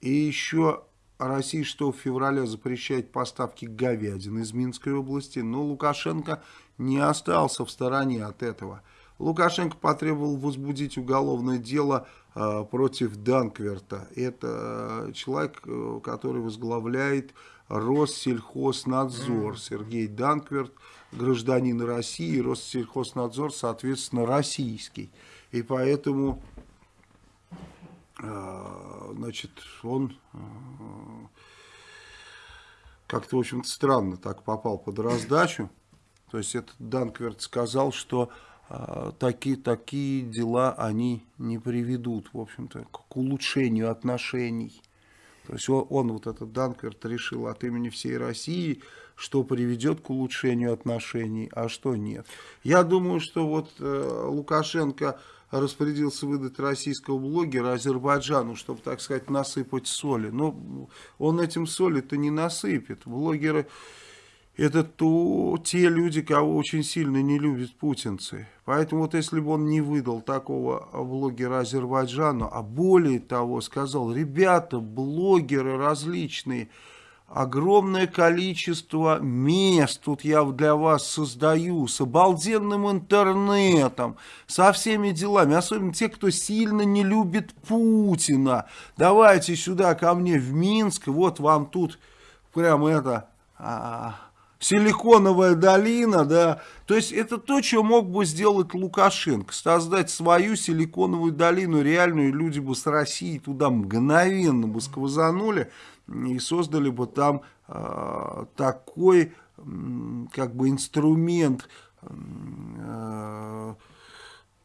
[SPEAKER 2] И еще Россия 6 февраля запрещает поставки говядины из Минской области, но Лукашенко не остался в стороне от этого. Лукашенко потребовал возбудить уголовное дело э, против Данкверта. Это э, человек, э, который возглавляет Россельхознадзор. Сергей Данкверт, гражданин России, Россельхознадзор, соответственно, российский. И поэтому э, значит, он э, как-то, в общем-то, странно так попал под раздачу. То есть этот Данкверт сказал, что такие, такие дела они не приведут, в общем-то, к улучшению отношений. То есть он, он, вот этот Данкверт, решил от имени всей России, что приведет к улучшению отношений, а что нет. Я думаю, что вот э, Лукашенко распорядился выдать российского блогера Азербайджану, чтобы, так сказать, насыпать соли. Но он этим соли-то не насыпет. Блогеры это то, те люди, кого очень сильно не любят путинцы. Поэтому вот если бы он не выдал такого блогера Азербайджану, а более того сказал, ребята, блогеры различные, огромное количество мест тут я для вас создаю, с обалденным интернетом, со всеми делами, особенно те, кто сильно не любит Путина. Давайте сюда ко мне в Минск, вот вам тут прям это... а, Силиконовая долина, да, то есть это то, что мог бы сделать Лукашенко, создать свою силиконовую долину реальную, люди бы с России туда мгновенно бы сквозанули и создали бы там э, такой, м, как бы, инструмент, э,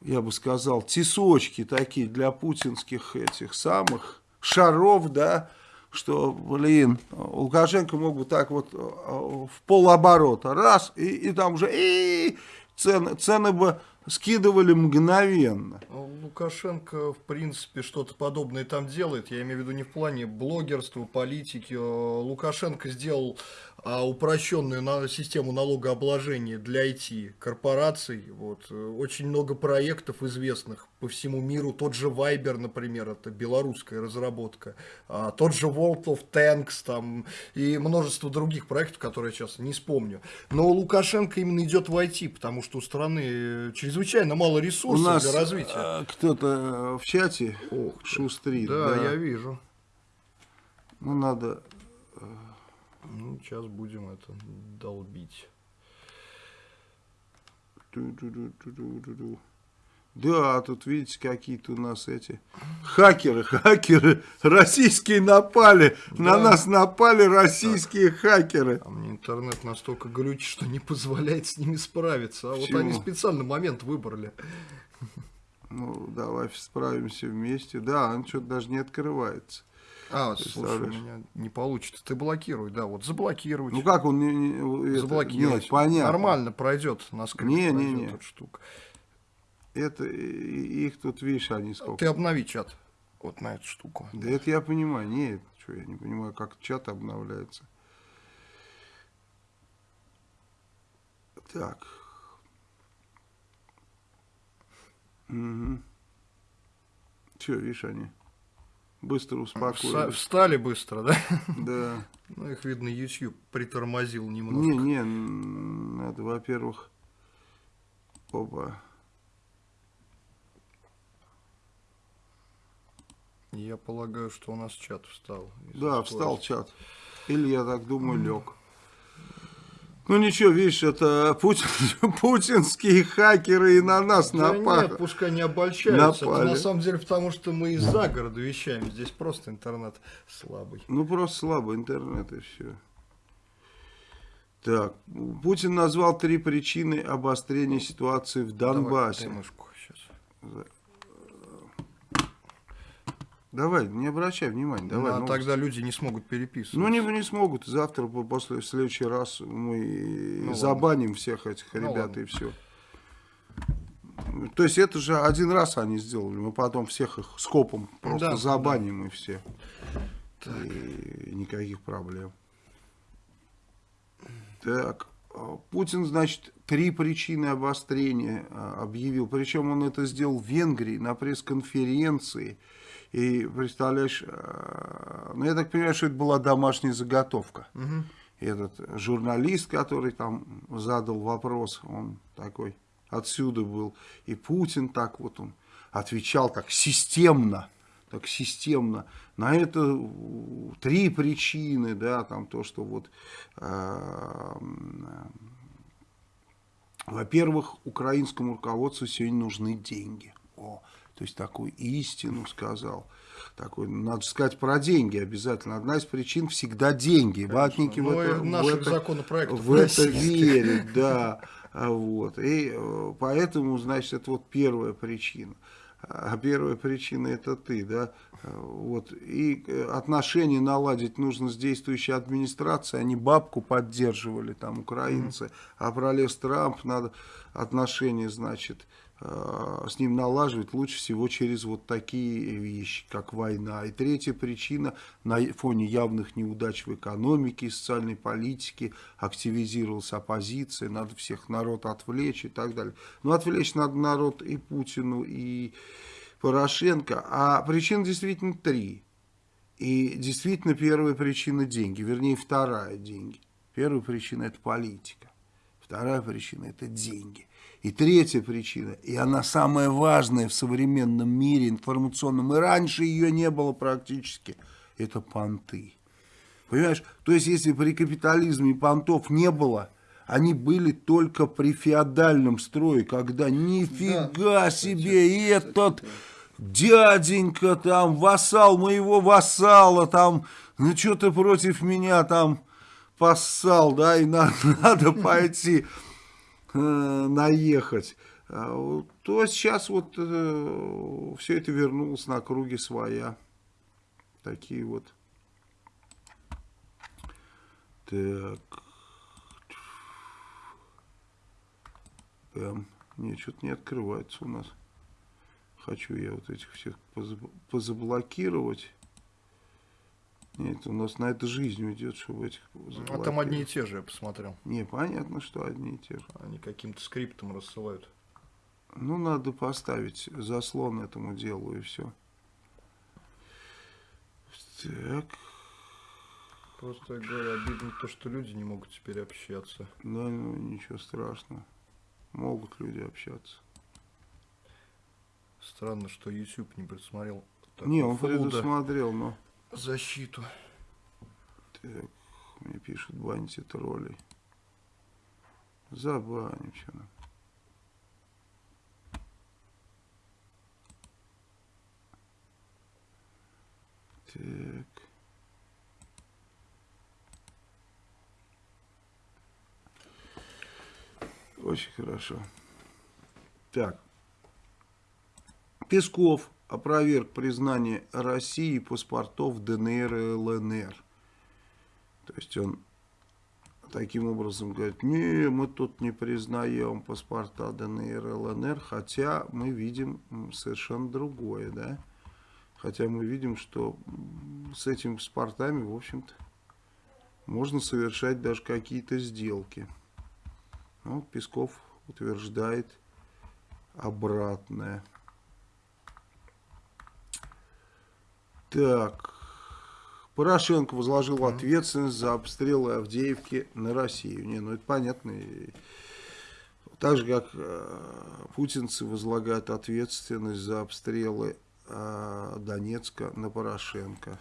[SPEAKER 2] я бы сказал, тесочки такие для путинских этих самых шаров, да, что, блин, Лукашенко мог бы так вот э, в полоборота, раз, и, и там уже и цены, цены бы скидывали мгновенно.
[SPEAKER 1] Ну, Лукашенко, в принципе, что-то подобное там делает. Я имею в виду не в плане блогерства, политики. Э, Лукашенко сделал а, упрощенную систему налогообложения для IT-корпораций. Вот. Э, Очень много проектов известных по всему миру. Тот же Viber, например, это белорусская разработка. А, Тот же World of Tanks там, и множество других проектов, которые я сейчас не вспомню. Но Лукашенко именно идет в IT, потому что у страны э, чрезвычайно мало
[SPEAKER 2] У
[SPEAKER 1] ресурсов
[SPEAKER 2] нас
[SPEAKER 1] для развития.
[SPEAKER 2] э, кто-то э, в чате шустрит,
[SPEAKER 1] Да,
[SPEAKER 2] да.
[SPEAKER 1] я вижу.
[SPEAKER 2] Ну, надо...
[SPEAKER 1] Ну, сейчас будем это долбить.
[SPEAKER 2] Да, тут видите, какие-то у нас эти хакеры, хакеры российские напали, на нас напали российские хакеры.
[SPEAKER 1] А мне интернет настолько глючит, что не позволяет с ними справиться. А
[SPEAKER 2] Почему?
[SPEAKER 1] вот они специально момент выбрали.
[SPEAKER 2] Ну, давай справимся вместе. Да, он что-то даже не открывается.
[SPEAKER 1] А, слушай, у меня не получится. Ты блокируй, да, вот заблокируй.
[SPEAKER 2] Ну как он не, не- это-
[SPEAKER 1] заблокировать.
[SPEAKER 2] Нет, понятно.
[SPEAKER 1] Нормально пройдет на скрипт.
[SPEAKER 2] Не, не, не.
[SPEAKER 1] эта штука.
[SPEAKER 2] Это их тут, видишь, они сколько.
[SPEAKER 1] Ты обнови чат вот на эту штуку.
[SPEAKER 2] Да это я понимаю. Нет, что я не понимаю, как чат обновляется. Так. Угу. Че, видишь, они быстро успокоились.
[SPEAKER 1] Встали быстро, да?
[SPEAKER 2] Да.
[SPEAKER 1] Ну, их, видно, YouTube притормозил немного.
[SPEAKER 2] Не, не, надо, во-первых, опа.
[SPEAKER 1] Я полагаю, что у нас чат встал. из
[SPEAKER 2] Да, встал чат. Или, я так думаю, лег. Ну ничего, видишь, это Путин, путинские хакеры и на нас
[SPEAKER 1] Да
[SPEAKER 2] напали.
[SPEAKER 1] нет, пускай не обольщаются. Это
[SPEAKER 2] Напали.
[SPEAKER 1] на самом деле потому, что мы из-за города вещаем. Здесь просто интернет слабый.
[SPEAKER 2] Ну просто слабый интернет и все. Так, Путин назвал три причины обострения ситуации в Донбассе.
[SPEAKER 1] Давай.
[SPEAKER 2] Давай, не обращай внимания, давай.
[SPEAKER 1] Ну, а тогда люди не смогут переписываться.
[SPEAKER 2] Ну, не, не смогут. Завтра, по- после, в следующий раз мы
[SPEAKER 1] Ну,
[SPEAKER 2] забаним всех этих
[SPEAKER 1] Ну,
[SPEAKER 2] ребят
[SPEAKER 1] ладно.
[SPEAKER 2] и все. То есть это же один раз они сделали. Мы потом всех их скопом просто
[SPEAKER 1] Да,
[SPEAKER 2] забаним и все. И никаких проблем. Так, а, Путин, значит, три причины обострения а, объявил. Причем он это сделал в Венгрии на пресс-конференции. И представляешь, а, ну я так понимаю, что это была домашняя заготовка. Этот журналист, который там задал вопрос, он такой отсюда был. И Путин так вот он отвечал так системно, так системно. На это э, три причины, да, там то, что вот, э, м, во-первых, украинскому руководству сегодня нужны деньги. О, то есть такую истину сказал. Такой, надо сказать про деньги обязательно. Одна из причин всегда деньги. Ватники в
[SPEAKER 1] Ну, и
[SPEAKER 2] это, в это- в это верят, да. Вот. И э, поэтому, значит, это вот первая причина. А первая причина это ты, да. А, Вот. И э, отношения наладить нужно с действующей администрацией. Они бабку поддерживали, там, украинцы. А пролез Трамп, надо отношения, значит, э, с ним налаживать лучше всего через вот такие вещи, как война. И третья причина, на фоне явных неудач в экономике и социальной политике активизировалась оппозиция, надо всех народ отвлечь и так далее. Но отвлечь надо народ и Путину, и Порошенко. А причин действительно три. И действительно первая причина деньги, вернее вторая деньги. Первая причина это политика. Вторая причина это деньги. И третья причина, и она самая важная в современном мире информационном, и раньше ее не было практически, это понты. Понимаешь? То есть, если при капитализме понтов не было, они были только при феодальном строе, когда нифига себе, и этот дяденька там, вассал моего вассала там, ну что ты против меня там поссал, да, и на- надо пойти наехать. А То сейчас вот все это вернулось на круги своя. Такие вот. Так. Эм, нет, что-то не открывается у нас. Хочу я вот этих всех позаб- позаблокировать. Нет, у нас на это жизнь уйдет, чтобы этих
[SPEAKER 1] А там одни и те же, я посмотрел.
[SPEAKER 2] Не, понятно, что одни и те же.
[SPEAKER 1] Они каким-то скриптом рассылают.
[SPEAKER 2] Ну, надо поставить заслон этому делу и все. Так,
[SPEAKER 1] Просто, я говорю, обидно то, что люди не могут теперь общаться.
[SPEAKER 2] да, ну, ничего страшного. Могут люди общаться.
[SPEAKER 1] Странно, что YouTube не предусмотрел
[SPEAKER 2] Не, он
[SPEAKER 1] фолда
[SPEAKER 2] предусмотрел, но
[SPEAKER 1] защиту.
[SPEAKER 2] Так, мне пишут, баните троллей. Забаним все нам. Так. Очень хорошо. Так. Песков опроверг признание России паспортов ДНР и ЛНР. То есть он таким образом говорит, не, мы тут не признаем паспорта ДНР и ЛНР, хотя мы видим совершенно другое, да. Хотя мы видим, что с этими паспортами, в общем-то, можно совершать даже какие-то сделки. Ну, Песков утверждает обратное. Так. Порошенко возложил ответственность за обстрелы Авдеевки на Россию. Не, ну это понятно. Так же, как э, путинцы возлагают ответственность за обстрелы э, Донецка на Порошенко.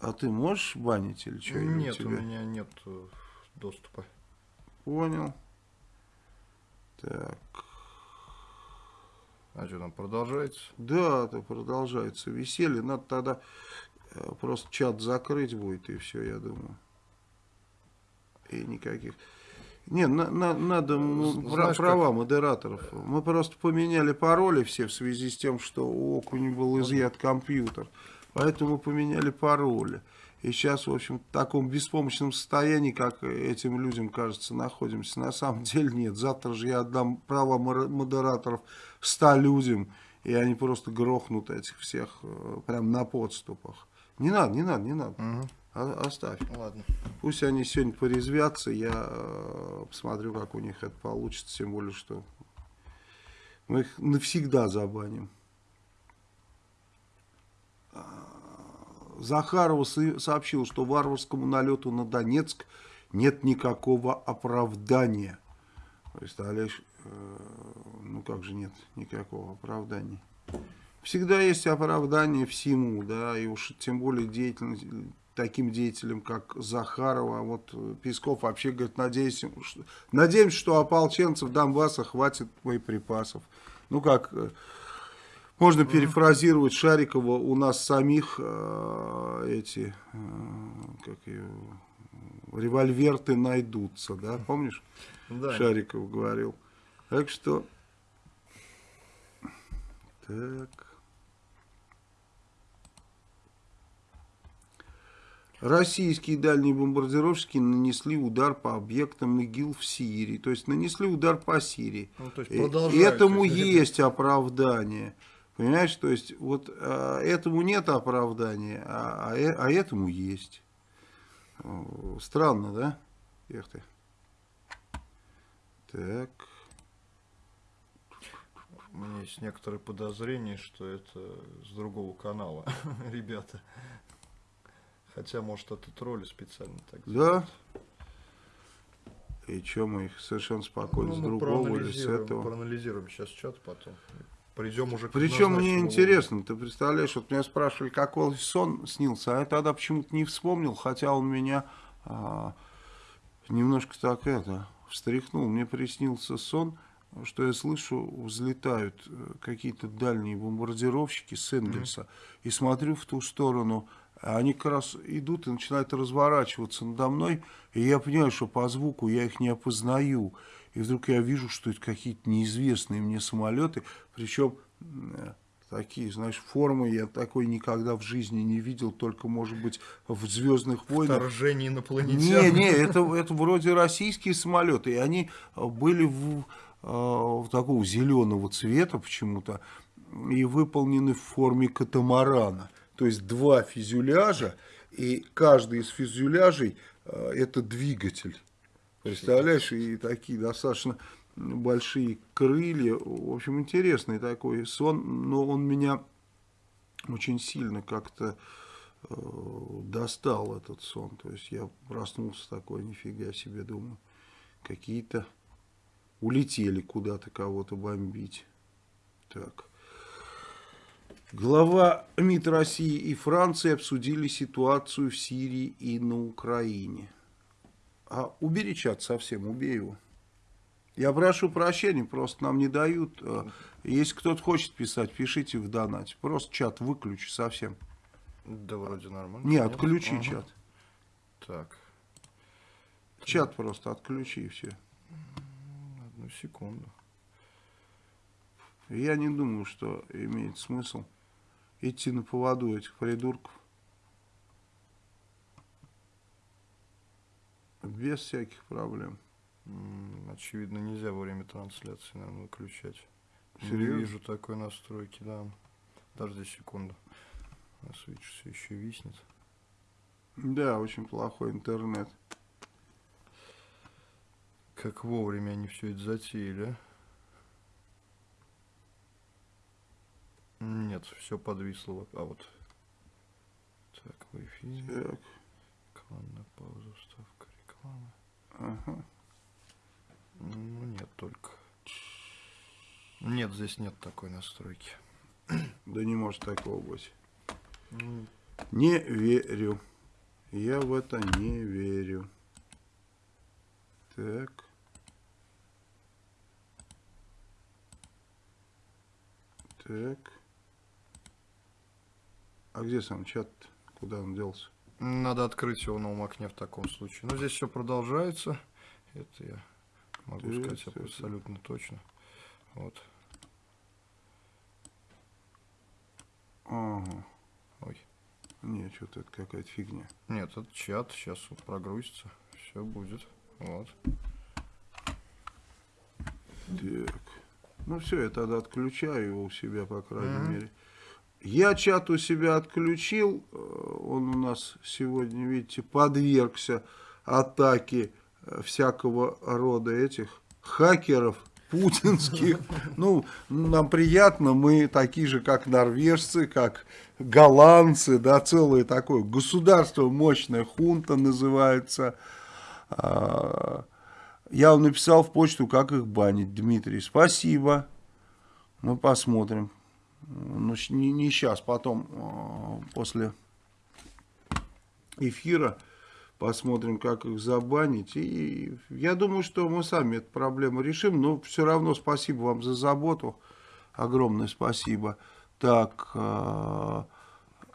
[SPEAKER 2] А ты можешь банить или что?
[SPEAKER 1] Нет, у, у меня нет э, доступа.
[SPEAKER 2] Понял. Так.
[SPEAKER 1] А что там продолжается?
[SPEAKER 2] Да, это продолжается веселье. Надо тогда э, просто чат закрыть будет и все, я думаю. И никаких. Не, на, на, надо Знаешь, права как... модераторов. Мы просто поменяли пароли все в связи с тем, что у Окуни был изъят компьютер. Поэтому поменяли пароли. И сейчас, в общем, в таком беспомощном состоянии, как этим людям, кажется, находимся. На самом деле нет. Завтра же я отдам права модераторов 100 людям, и они просто грохнут этих всех э, прям на подступах. Не надо, не надо, не надо. Угу. Оставь.
[SPEAKER 1] Ладно.
[SPEAKER 2] Пусть они сегодня порезвятся, я э, посмотрю, как у них это получится, тем более, что мы их навсегда забаним. Захарова сообщил, что варварскому налету на Донецк нет никакого оправдания. Представляешь, э, ну как же нет никакого оправдания. Всегда есть оправдание всему, да, и уж тем более деятельность, таким деятелям, как Захарова. Вот Песков вообще говорит, надеемся, что, надеемся, что ополченцев Донбасса хватит боеприпасов. Ну как э, можно перефразировать Шарикова, у нас самих э, эти, э, как ее, револьверты найдутся, да, помнишь? Да. Шариков говорил. Так что, так. Российские дальние бомбардировщики нанесли удар по объектам ИГИЛ в Сирии. То есть нанесли удар по Сирии. Ну, то есть Этому есть оправдание. Понимаешь, то есть вот а, этому нет оправдания, а, а, э, а этому есть. Странно, да? Эх ты. Так.
[SPEAKER 1] У меня есть некоторые подозрения, что это с другого канала, ребята. Хотя, может, это тролли специально так
[SPEAKER 2] Да? И что мы их совершенно спокойно ну, с другого или с этого?
[SPEAKER 1] Проанализируем сейчас чат потом придем уже
[SPEAKER 2] к Причем мне интересно, ты представляешь, вот меня спрашивали, какой сон снился, а я тогда почему-то не вспомнил, хотя он меня а, немножко так это встряхнул. Мне приснился сон, что я слышу, взлетают э, какие-то дальние бомбардировщики с Энгельса, mm -hmm. и смотрю в ту сторону, они как раз идут и начинают разворачиваться надо мной, и я понимаю, что по звуку я их не опознаю. И вдруг я вижу, что это какие-то неизвестные мне самолеты, причем э, такие, знаешь, формы я такой никогда в жизни не видел, только, может быть, в «Звездных войнах».
[SPEAKER 1] Вторжение инопланетян.
[SPEAKER 2] Не, не, это, это вроде российские самолеты, и они были в, э, в такого зеленого цвета почему-то, и выполнены в форме катамарана. То есть два фюзеляжа, и каждый из фюзеляжей э, это двигатель. Представляешь, и такие достаточно большие крылья. В общем, интересный такой сон, но он меня очень сильно как-то э, достал, этот сон. То есть я проснулся такой, нифига себе, думаю, какие-то улетели куда-то кого-то бомбить. Так. Глава МИД России и Франции обсудили ситуацию в Сирии и на Украине. А убери чат совсем, убей его. Я прошу прощения, просто нам не дают. Э, если кто-то хочет писать, пишите в донате. Просто чат выключи совсем.
[SPEAKER 1] Да вроде нормально.
[SPEAKER 2] Не,
[SPEAKER 1] Нет?
[SPEAKER 2] отключи
[SPEAKER 1] Ага.
[SPEAKER 2] чат.
[SPEAKER 1] Так,
[SPEAKER 2] Чат просто отключи и все.
[SPEAKER 1] одну секунду.
[SPEAKER 2] Я не думаю, что имеет смысл идти на поводу этих придурков. Без всяких проблем.
[SPEAKER 1] Очевидно, нельзя во время трансляции, наверное, выключать. Не
[SPEAKER 2] Серьезно?
[SPEAKER 1] вижу такой настройки, да. Подожди секунду. У нас, видишь, все еще виснет.
[SPEAKER 2] Да, очень плохой интернет.
[SPEAKER 1] Как вовремя они все это затеяли, а? Нет, все подвисло. А вот. Так, в эфире.
[SPEAKER 2] Так,
[SPEAKER 1] Рекламная пауза, вставка рекламы.
[SPEAKER 2] ага.
[SPEAKER 1] Ну, нет, только. Нет, здесь нет такой настройки.
[SPEAKER 2] Да не может такого быть.
[SPEAKER 1] Ну,
[SPEAKER 2] Не верю. Я в это не верю. Так. Так. А где сам чат? Куда он делся?
[SPEAKER 1] Надо открыть его в новом окне в таком случае. Но здесь все продолжается. Это я могу
[SPEAKER 2] Так,
[SPEAKER 1] сказать абсолютно точно. Вот.
[SPEAKER 2] Ага.
[SPEAKER 1] Ой.
[SPEAKER 2] Нет, что-то это какая-то фигня.
[SPEAKER 1] Нет, это чат. Сейчас вот прогрузится. Все будет. Вот.
[SPEAKER 2] Так. Ну все, я тогда отключаю его у себя, по крайней
[SPEAKER 1] Мгм.
[SPEAKER 2] мере. Я чат у себя отключил. э, Он у нас сегодня, видите, подвергся атаке э, всякого рода этих хакеров путинских. Ну, нам приятно, мы такие же, как норвежцы, как голландцы, да, целое такое государство мощное, хунта называется. А, Я вам написал в почту, как их банить, Дмитрий. Спасибо. Мы посмотрим. Ну, не, не сейчас, потом, э, после эфира, посмотрим, как их забанить. И я думаю, что мы сами эту проблему решим. Но все равно спасибо вам за заботу. Огромное спасибо. Так, э,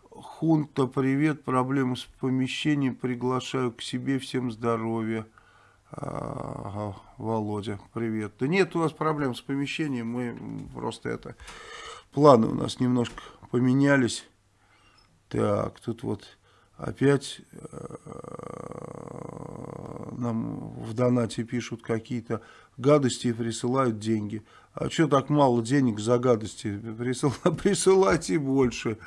[SPEAKER 2] Хунта, привет. Проблемы с помещением. Приглашаю к себе. Всем здоровья. Володя, привет. Да нет у нас проблем с помещением, мы просто это... Планы у нас немножко поменялись. Так, тут вот опять э, нам в донате пишут какие-то гадости и присылают деньги. А что так мало денег за гадости? Присыла- Присылайте больше.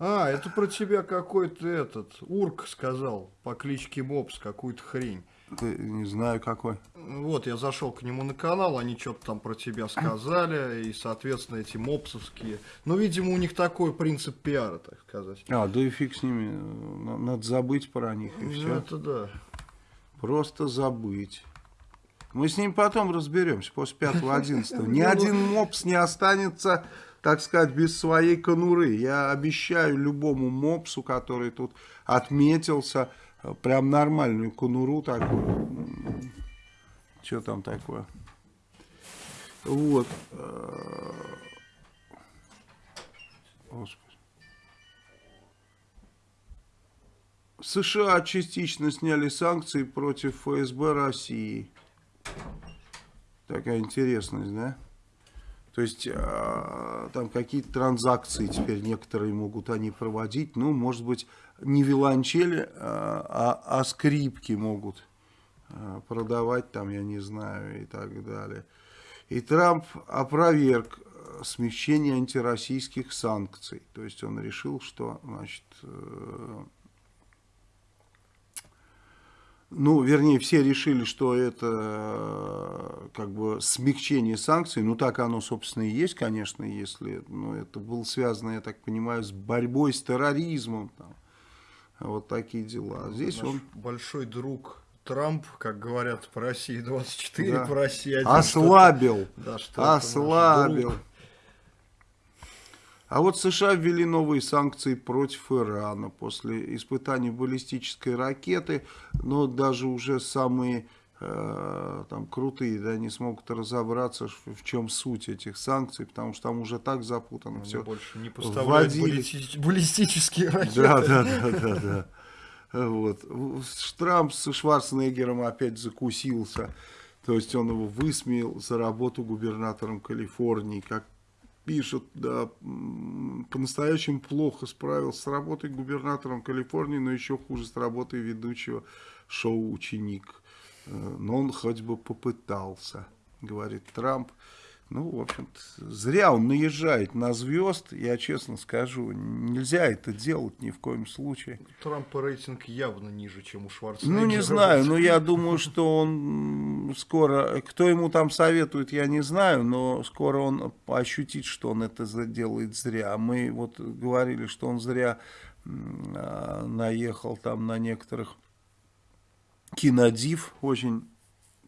[SPEAKER 1] А, это про тебя какой-то этот Урк сказал по кличке Мопс какую-то хрень.
[SPEAKER 2] Ты не знаю какой.
[SPEAKER 1] Вот, я зашел к нему на канал, они что-то там про тебя сказали, и, соответственно, эти мопсовские. Ну, видимо, у них такой принцип пиара, так сказать.
[SPEAKER 2] А, да и фиг с ними. Надо забыть про них и
[SPEAKER 1] Ну,
[SPEAKER 2] все.
[SPEAKER 1] это да.
[SPEAKER 2] Просто забыть. Мы с ним потом разберемся, после 5-11. Ни
[SPEAKER 1] Ну,
[SPEAKER 2] один мопс не останется, так сказать, без своей конуры. Я обещаю любому мопсу, который тут отметился, прям нормальную конуру такую. Что там такое? Вот. э, Господи. США частично сняли санкции против ФСБ России. Такая интересность, да? То есть а, там какие-то транзакции теперь некоторые могут они проводить. Ну, может быть, не виолончели, а, а, а скрипки могут а, продавать там, я не знаю, и так далее. И Трамп опроверг э, смягчение антироссийских санкций. То есть он решил, что, значит, э, ну, вернее, все решили, что это э, как бы смягчение санкций. Ну, так оно, собственно, и есть, конечно, если ну, это было связано, я так понимаю, с борьбой с терроризмом. Там. Вот такие дела. А здесь
[SPEAKER 1] Наш
[SPEAKER 2] он
[SPEAKER 1] большой друг Трамп, как говорят по России 24,
[SPEAKER 2] Да.
[SPEAKER 1] по России 1.
[SPEAKER 2] ослабил.
[SPEAKER 1] Да, что это наш
[SPEAKER 2] Ослабил. А вот США ввели новые санкции против Ирана после испытаний баллистической ракеты, но даже уже самые там крутые, да, не смогут разобраться, в чем суть этих санкций, потому что там уже так запутано
[SPEAKER 1] Они
[SPEAKER 2] все.
[SPEAKER 1] больше не поставляют баллисти- баллистические ракеты.
[SPEAKER 2] Да, да, да, да, да. Вот. Трамп с Шварценеггером опять закусился. То есть он его высмеял за работу губернатором Калифорнии. Как пишут, да, по-настоящему плохо справился с работой губернатором Калифорнии, но еще хуже с работой ведущего шоу «Ученик». Но он хоть бы попытался, говорит Трамп. Ну, в общем-то, зря он наезжает на звезд, я честно скажу, нельзя это делать ни в коем случае.
[SPEAKER 1] Трампа рейтинг явно ниже, чем у Шварценеггера.
[SPEAKER 2] Ну, не знаю, но я думаю, что он скоро, кто ему там советует, я не знаю, но скоро он ощутит, что он это делает зря. Мы вот говорили, что он зря а, наехал там на некоторых кинодив, очень,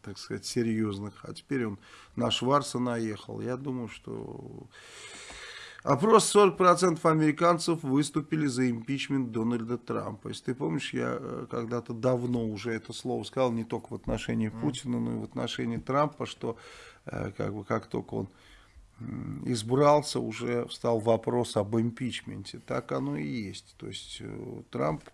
[SPEAKER 2] так сказать, серьезных, а теперь он на Шварца наехал. Я думаю, что... Опрос 40% американцев выступили за импичмент Дональда Трампа. Если ты помнишь, я э, когда-то давно уже это слово сказал, не только в отношении Путина, но и в отношении Трампа, что э, как, бы, как только он избрался, уже встал вопрос об импичменте. Так оно и есть. То есть э, Трамп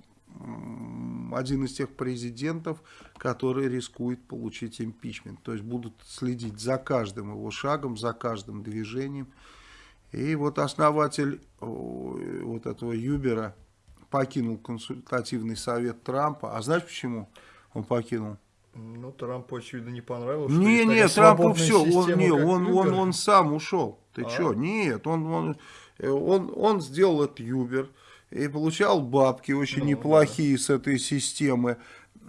[SPEAKER 2] один из тех президентов, который рискует получить импичмент. То есть будут следить за каждым его шагом, за каждым движением. И вот основатель вот этого Юбера покинул консультативный совет Трампа. А знаешь почему он покинул?
[SPEAKER 1] Ну, Трампу, очевидно, не понравилось.
[SPEAKER 2] Не, не, Трампу все, он, не, он, он,
[SPEAKER 1] Uber.
[SPEAKER 2] он сам ушел. Ты
[SPEAKER 1] А?
[SPEAKER 2] что? Нет, он, он, э, он, он сделал этот Юбер и получал бабки очень
[SPEAKER 1] Ну,
[SPEAKER 2] неплохие с этой системы.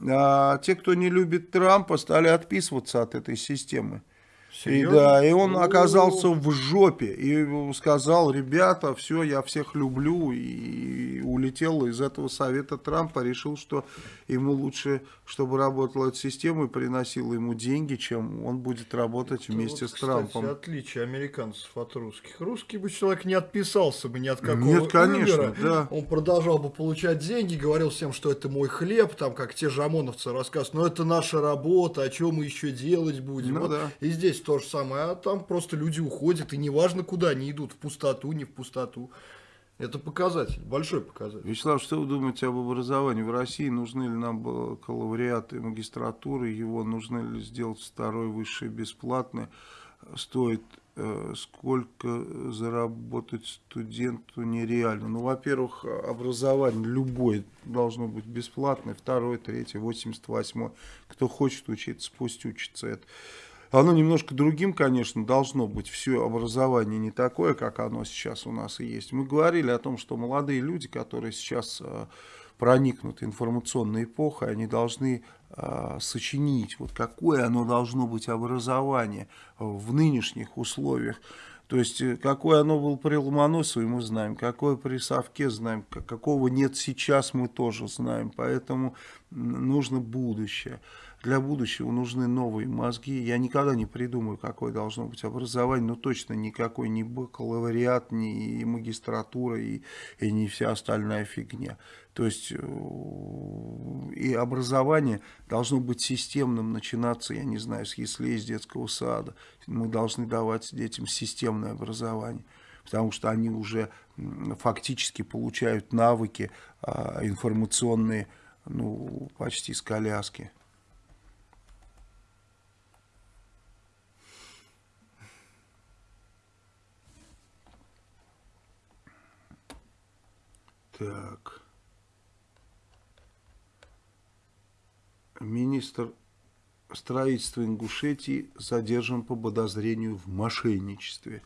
[SPEAKER 2] А те, кто не любит Трампа, стали отписываться от этой системы. И
[SPEAKER 1] Серьезно?
[SPEAKER 2] да, и он
[SPEAKER 1] О,
[SPEAKER 2] оказался в жопе и сказал, ребята, все, я всех люблю, и улетел из этого совета Трампа, решил, что ему лучше, чтобы работала эта система и приносила ему деньги, чем он будет работать
[SPEAKER 1] Это
[SPEAKER 2] вместе
[SPEAKER 1] вот,
[SPEAKER 2] с
[SPEAKER 1] кстати,
[SPEAKER 2] Трампом.
[SPEAKER 1] отличие американцев от русских. Русский бы человек не отписался бы ни от какого
[SPEAKER 2] Нет, конечно,
[SPEAKER 1] Uber.
[SPEAKER 2] да.
[SPEAKER 1] Он продолжал бы получать деньги, говорил всем, что это мой хлеб, там, как те же ОМОНовцы рассказывают, но это наша работа, а что мы еще делать будем.
[SPEAKER 2] Ну
[SPEAKER 1] Вот
[SPEAKER 2] да.
[SPEAKER 1] И здесь то же самое, а там просто люди уходят, и неважно куда они идут, в пустоту, не в пустоту. Это показатель, большой показатель.
[SPEAKER 2] Вячеслав, что вы думаете об образовании в России? Нужны ли нам бакалавриат и магистратуры? Его нужно ли сделать второй высшее бесплатное? Стоит э, сколько заработать студенту нереально? Ну, во-первых, образование любое должно быть бесплатное. Второе, третье, 88 Кто хочет учиться, пусть учится это. Оно немножко другим, конечно, должно быть. Все образование не такое, как оно сейчас у нас и есть. Мы говорили о том, что молодые люди, которые сейчас э, проникнуты информационной эпохой, они должны э, сочинить, вот какое оно должно быть образование в нынешних условиях. То есть, э, какое оно было при Ломоносове, мы знаем, какое при Совке знаем, какого нет сейчас, мы тоже знаем. Поэтому нужно будущее. Для будущего нужны новые мозги. Я никогда не придумаю, какое должно быть образование, но точно никакой ни бакалавриат, ни магистратура и, и не вся остальная фигня. То есть э, и образование должно быть системным, начинаться, я не знаю, с яслей, с детского сада. Мы должны давать детям системное образование потому что они уже фактически получают навыки а, информационные ну, почти с коляски. Так. Министр строительства Ингушетии задержан по подозрению в мошенничестве.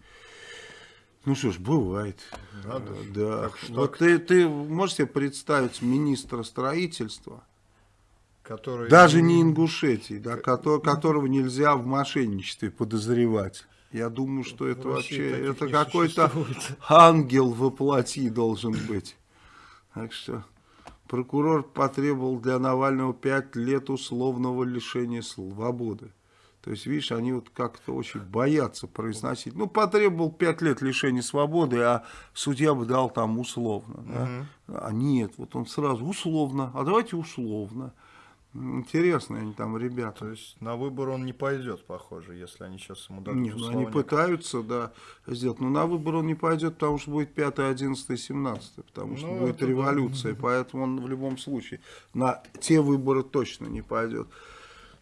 [SPEAKER 2] Ну что ж, бывает.
[SPEAKER 1] Надо
[SPEAKER 2] Э, Да.
[SPEAKER 1] как ж
[SPEAKER 2] Вот
[SPEAKER 1] так?
[SPEAKER 2] ты, ты можешь себе представить министра строительства,
[SPEAKER 1] Который...
[SPEAKER 2] даже не Ингушетии, да, кото- которого нельзя в мошенничестве подозревать. Я думаю, что это вообще это какой-то ангел воплоти должен быть. Так что прокурор потребовал для Навального 5 лет условного лишения свободы. То есть, видишь, они вот как-то очень боятся произносить. Ну, потребовал 5 лет лишения свободы, а судья бы дал там условно. да. А нет, вот он сразу условно, а давайте условно. Интересные они там ребята.
[SPEAKER 1] То есть на выбор он не пойдет, похоже, если они сейчас ему дадут
[SPEAKER 2] Нет, ну они пытаются, да, сделать. Но на выбор он не пойдет, потому что будет 5, 11, 17, потому что
[SPEAKER 1] Ну,
[SPEAKER 2] будет
[SPEAKER 1] это да.
[SPEAKER 2] революция, поэтому он в любом случае на те выборы точно не пойдет.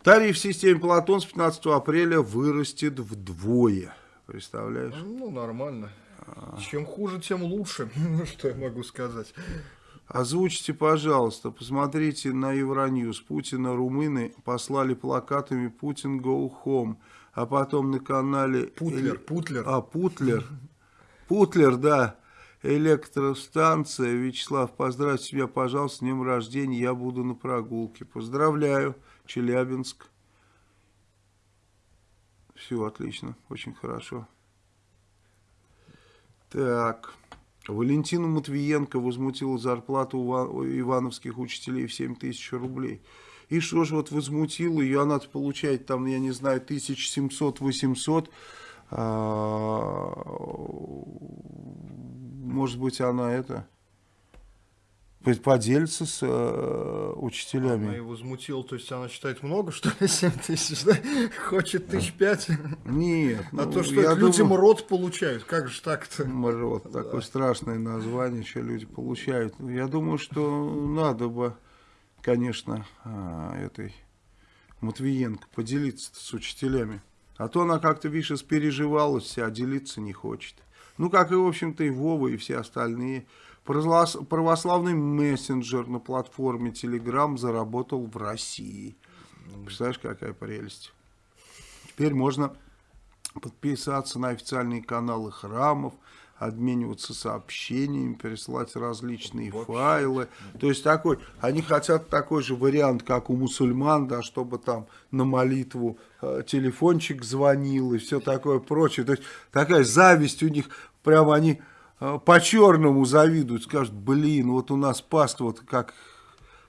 [SPEAKER 2] Тариф в системе Платон с 15 апреля вырастет вдвое. Представляешь?
[SPEAKER 1] Ну, нормально.
[SPEAKER 2] А.
[SPEAKER 1] Чем хуже, тем лучше. Что я могу сказать.
[SPEAKER 2] Озвучьте, пожалуйста, посмотрите на Евроньюз. Путина румыны послали плакатами «Путин go home», а потом на канале...
[SPEAKER 1] Путлер,
[SPEAKER 2] Эле-
[SPEAKER 1] Путлер.
[SPEAKER 2] А, Путлер. Путлер, да. Электростанция. Вячеслав, поздравьте меня, пожалуйста, с днем рождения. Я буду на прогулке. Поздравляю, Челябинск. Все отлично, очень хорошо. Так. Валентина Матвиенко возмутила зарплату ивановских учителей в 7 тысяч рублей. И что же вот возмутила ее, она получает там, я не знаю, 1700-800. А, Может быть, она это поделится с э,
[SPEAKER 1] Она
[SPEAKER 2] учителями.
[SPEAKER 1] и возмутила, то есть она считает много, что ли, 7 тысяч, да? Хочет тысяч пять.
[SPEAKER 2] Нет,
[SPEAKER 1] А
[SPEAKER 2] ну,
[SPEAKER 1] то, что людям
[SPEAKER 2] думаю-
[SPEAKER 1] рот получают, как же так-то?
[SPEAKER 2] Мрот, такое страшное название, что люди получают. Я думаю, что надо бы, конечно, а, этой Матвиенко поделиться с учителями. А то она как-то, видишь, испереживалась вся, а делиться не хочет. Ну, как и, в общем-то, и Вова, и все остальные. Православ- Православный мессенджер на платформе Telegram заработал в России. Представляешь, какая прелесть. Теперь можно подписаться на официальные каналы храмов, обмениваться сообщениями, пересылать различные файлы. То есть такой, они хотят такой же вариант, как у мусульман, да, чтобы там на молитву э, телефончик звонил и все такое прочее. То есть такая зависть у них, прямо они по-черному завидуют, скажут, блин, вот у нас паства вот как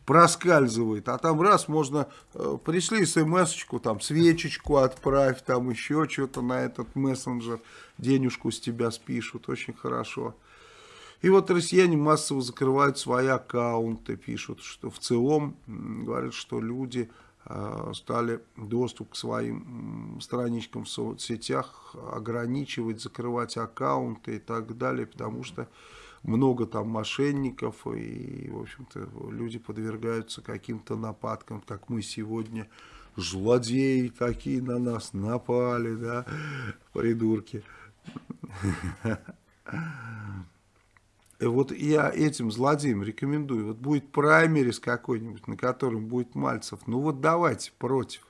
[SPEAKER 2] проскальзывает, а там раз можно, э, пришли смс-очку, там свечечку отправь, там еще что-то на этот мессенджер, денежку с тебя спишут, очень хорошо. И вот россияне массово закрывают свои аккаунты, пишут, что в целом говорят, что люди э, стали доступ к своим страничкам в соцсетях ограничивать, закрывать аккаунты и так далее, потому что много там мошенников и, в общем-то, люди подвергаются каким-то нападкам, как мы сегодня, злодеи такие на нас напали, да, придурки. И вот я этим злодеям рекомендую, вот будет праймерис какой-нибудь, на котором будет Мальцев, ну вот давайте против.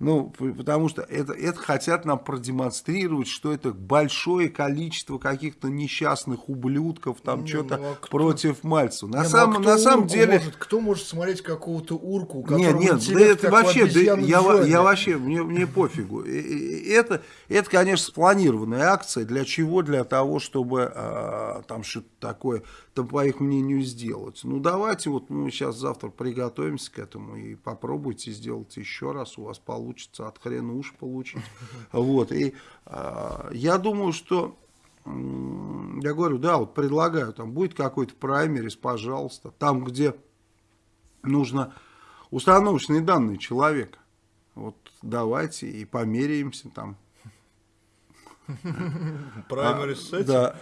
[SPEAKER 2] Ну, потому что это, это хотят нам продемонстрировать, что это большое количество каких-то несчастных ублюдков, там что-то
[SPEAKER 1] ну, а кто-
[SPEAKER 2] против Мальцева. На,
[SPEAKER 1] Не, ну а
[SPEAKER 2] самом,
[SPEAKER 1] кто
[SPEAKER 2] на самом деле...
[SPEAKER 1] Может, кто может смотреть какого-то урку,
[SPEAKER 2] Нет, нет, да это вообще, да я,
[SPEAKER 1] Джонни?
[SPEAKER 2] я вообще, мне, мне пофигу. Это, это, конечно, спланированная акция. Для чего? Для того, чтобы а, там что-то такое, там, по их мнению, сделать. Ну, давайте вот мы сейчас завтра приготовимся к этому и попробуйте сделать еще раз. У вас получится от хрена уж получить. Вот. И а, я думаю, что я говорю, да, вот предлагаю, там будет какой-то праймерис, пожалуйста, там, где нужно установочные данные человека. Вот давайте и померяемся там.
[SPEAKER 1] Праймерис с
[SPEAKER 2] А,
[SPEAKER 1] этим?
[SPEAKER 2] Да.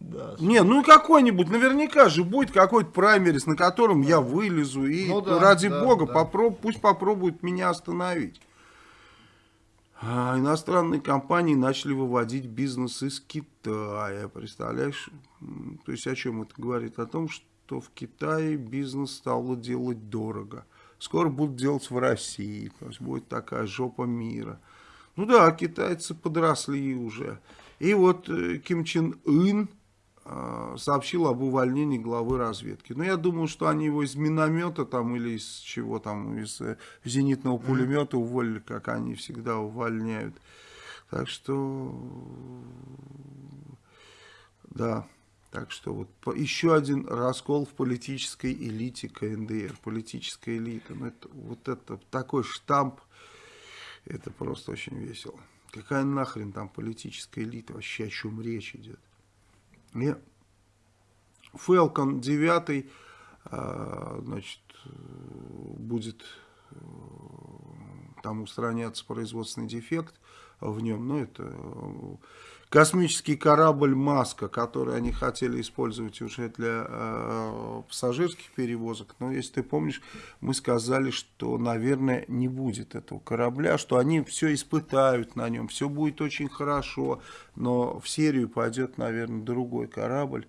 [SPEAKER 1] Да.
[SPEAKER 2] Не, ну какой-нибудь, наверняка же будет какой-то праймерис, на котором я вылезу и
[SPEAKER 1] Ну да,
[SPEAKER 2] ради
[SPEAKER 1] да,
[SPEAKER 2] бога
[SPEAKER 1] да.
[SPEAKER 2] попроб- пусть попробуют меня остановить. А, иностранные компании начали выводить бизнес из Китая, представляешь? То есть о чем это говорит? О том, что в Китае бизнес стало делать дорого. Скоро будут делать в России, то есть будет такая жопа мира. Ну да, китайцы подросли уже. И вот э, Ким Чен Ын сообщил об увольнении главы разведки. Но я думаю, что они его из миномета там или из чего там, из э, зенитного пулемета уволили, как они всегда увольняют. Так что, да, так что вот еще один раскол в политической элите КНДР, политическая элита. Ну, это, вот это такой штамп, это просто очень весело. Какая нахрен там политическая элита, вообще о чем речь идет? И Falcon 9 а, значит, будет э, там устраняться производственный дефект в нем, ну это космический корабль «Маска», который они хотели использовать уже для э, пассажирских перевозок. Но если ты помнишь, мы сказали, что, наверное, не будет этого корабля, что они все испытают на нем, все будет очень хорошо, но в серию пойдет, наверное, другой корабль.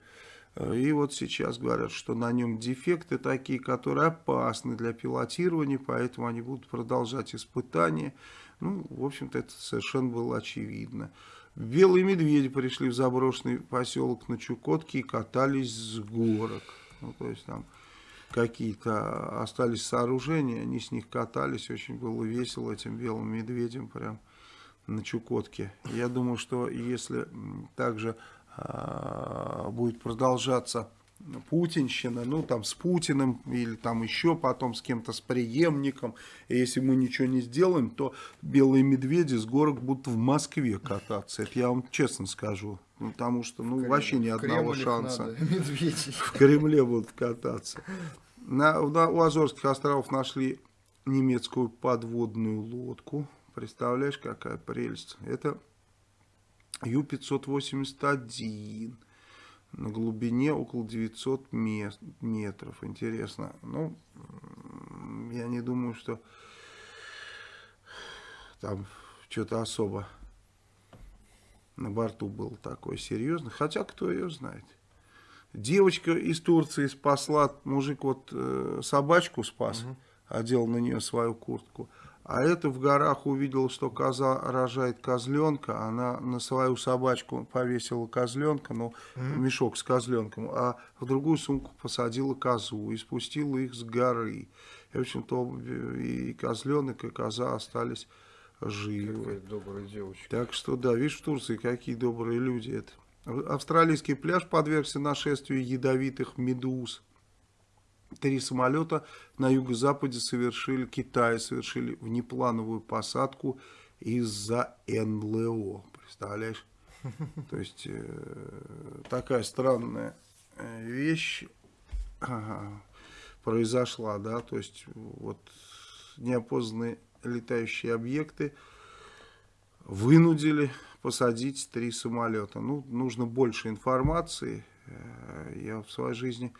[SPEAKER 2] И вот сейчас говорят, что на нем дефекты такие, которые опасны для пилотирования, поэтому они будут продолжать испытания. Ну, в общем-то, это совершенно было очевидно. Белые медведи пришли в заброшенный поселок на Чукотке и катались с горок. Ну, то есть там какие-то остались сооружения, они с них катались, очень было весело этим белым медведям прям на Чукотке. Я думаю, что если также а, будет продолжаться путинщина, ну там с Путиным или там еще потом с кем-то, с преемником. И если мы ничего не сделаем, то белые медведи с горок будут в Москве кататься. Это я вам честно скажу. Ну, потому что ну, Кремль, вообще ни одного шанса. В Кремле будут кататься. На, на, у Азорских островов нашли немецкую подводную лодку. Представляешь, какая прелесть. Это Ю-581 на глубине около 900 метров. Интересно. Ну, я не думаю, что там что-то особо на борту было такое серьезное. Хотя, кто ее знает. Девочка из Турции спасла, мужик вот э, собачку спас, угу. одел на нее свою куртку. А это в горах увидела, что коза рожает козленка, она на свою собачку повесила козленка, ну, мешок с козленком, а в другую сумку посадила козу и спустила их с горы. И, в общем-то, и козленок, и коза остались живы.
[SPEAKER 1] Какая добрая девочка.
[SPEAKER 2] Так что, да, видишь, в Турции какие добрые люди это. Австралийский пляж подвергся нашествию ядовитых медуз. Три самолета на юго-западе совершили, Китае совершили внеплановую посадку из-за НЛО. Представляешь? То есть, э, такая странная э, вещь ага, произошла, да, то есть, вот, неопознанные летающие объекты вынудили посадить три самолета. Ну, нужно больше информации. Э, я в своей жизни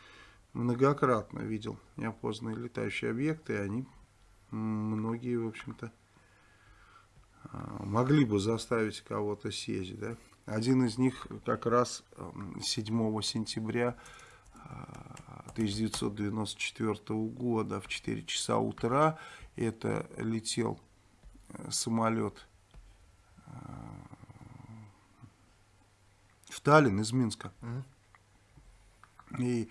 [SPEAKER 2] многократно видел неопознанные летающие объекты, и они многие, в общем-то, а, могли бы заставить кого-то сесть. Да? Один из них как раз 7 сентября 1994 а, года в 4 часа утра это летел э, самолет а, в Таллин из Минска. И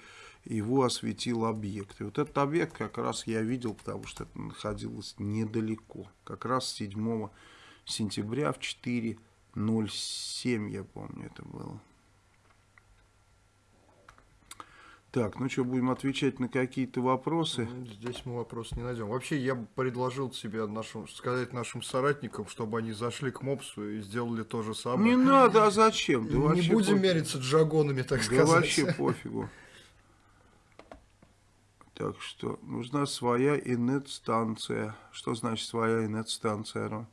[SPEAKER 2] его осветил объект. И вот этот объект как раз я видел, потому что это находилось недалеко. Как раз 7 сентября в 4.07, я помню, это было. Так, ну что, будем отвечать на какие-то вопросы?
[SPEAKER 1] Ну, здесь мы вопрос не найдем. Вообще, я бы предложил себе нашим, сказать нашим соратникам, чтобы они зашли к МОПСу и сделали то же самое.
[SPEAKER 2] Не надо, а зачем?
[SPEAKER 1] Да не будем пофиг. мериться джагонами, так да сказать.
[SPEAKER 2] вообще пофигу. Так что нужна своя инет-станция. Что значит своя инет-станция, Рон?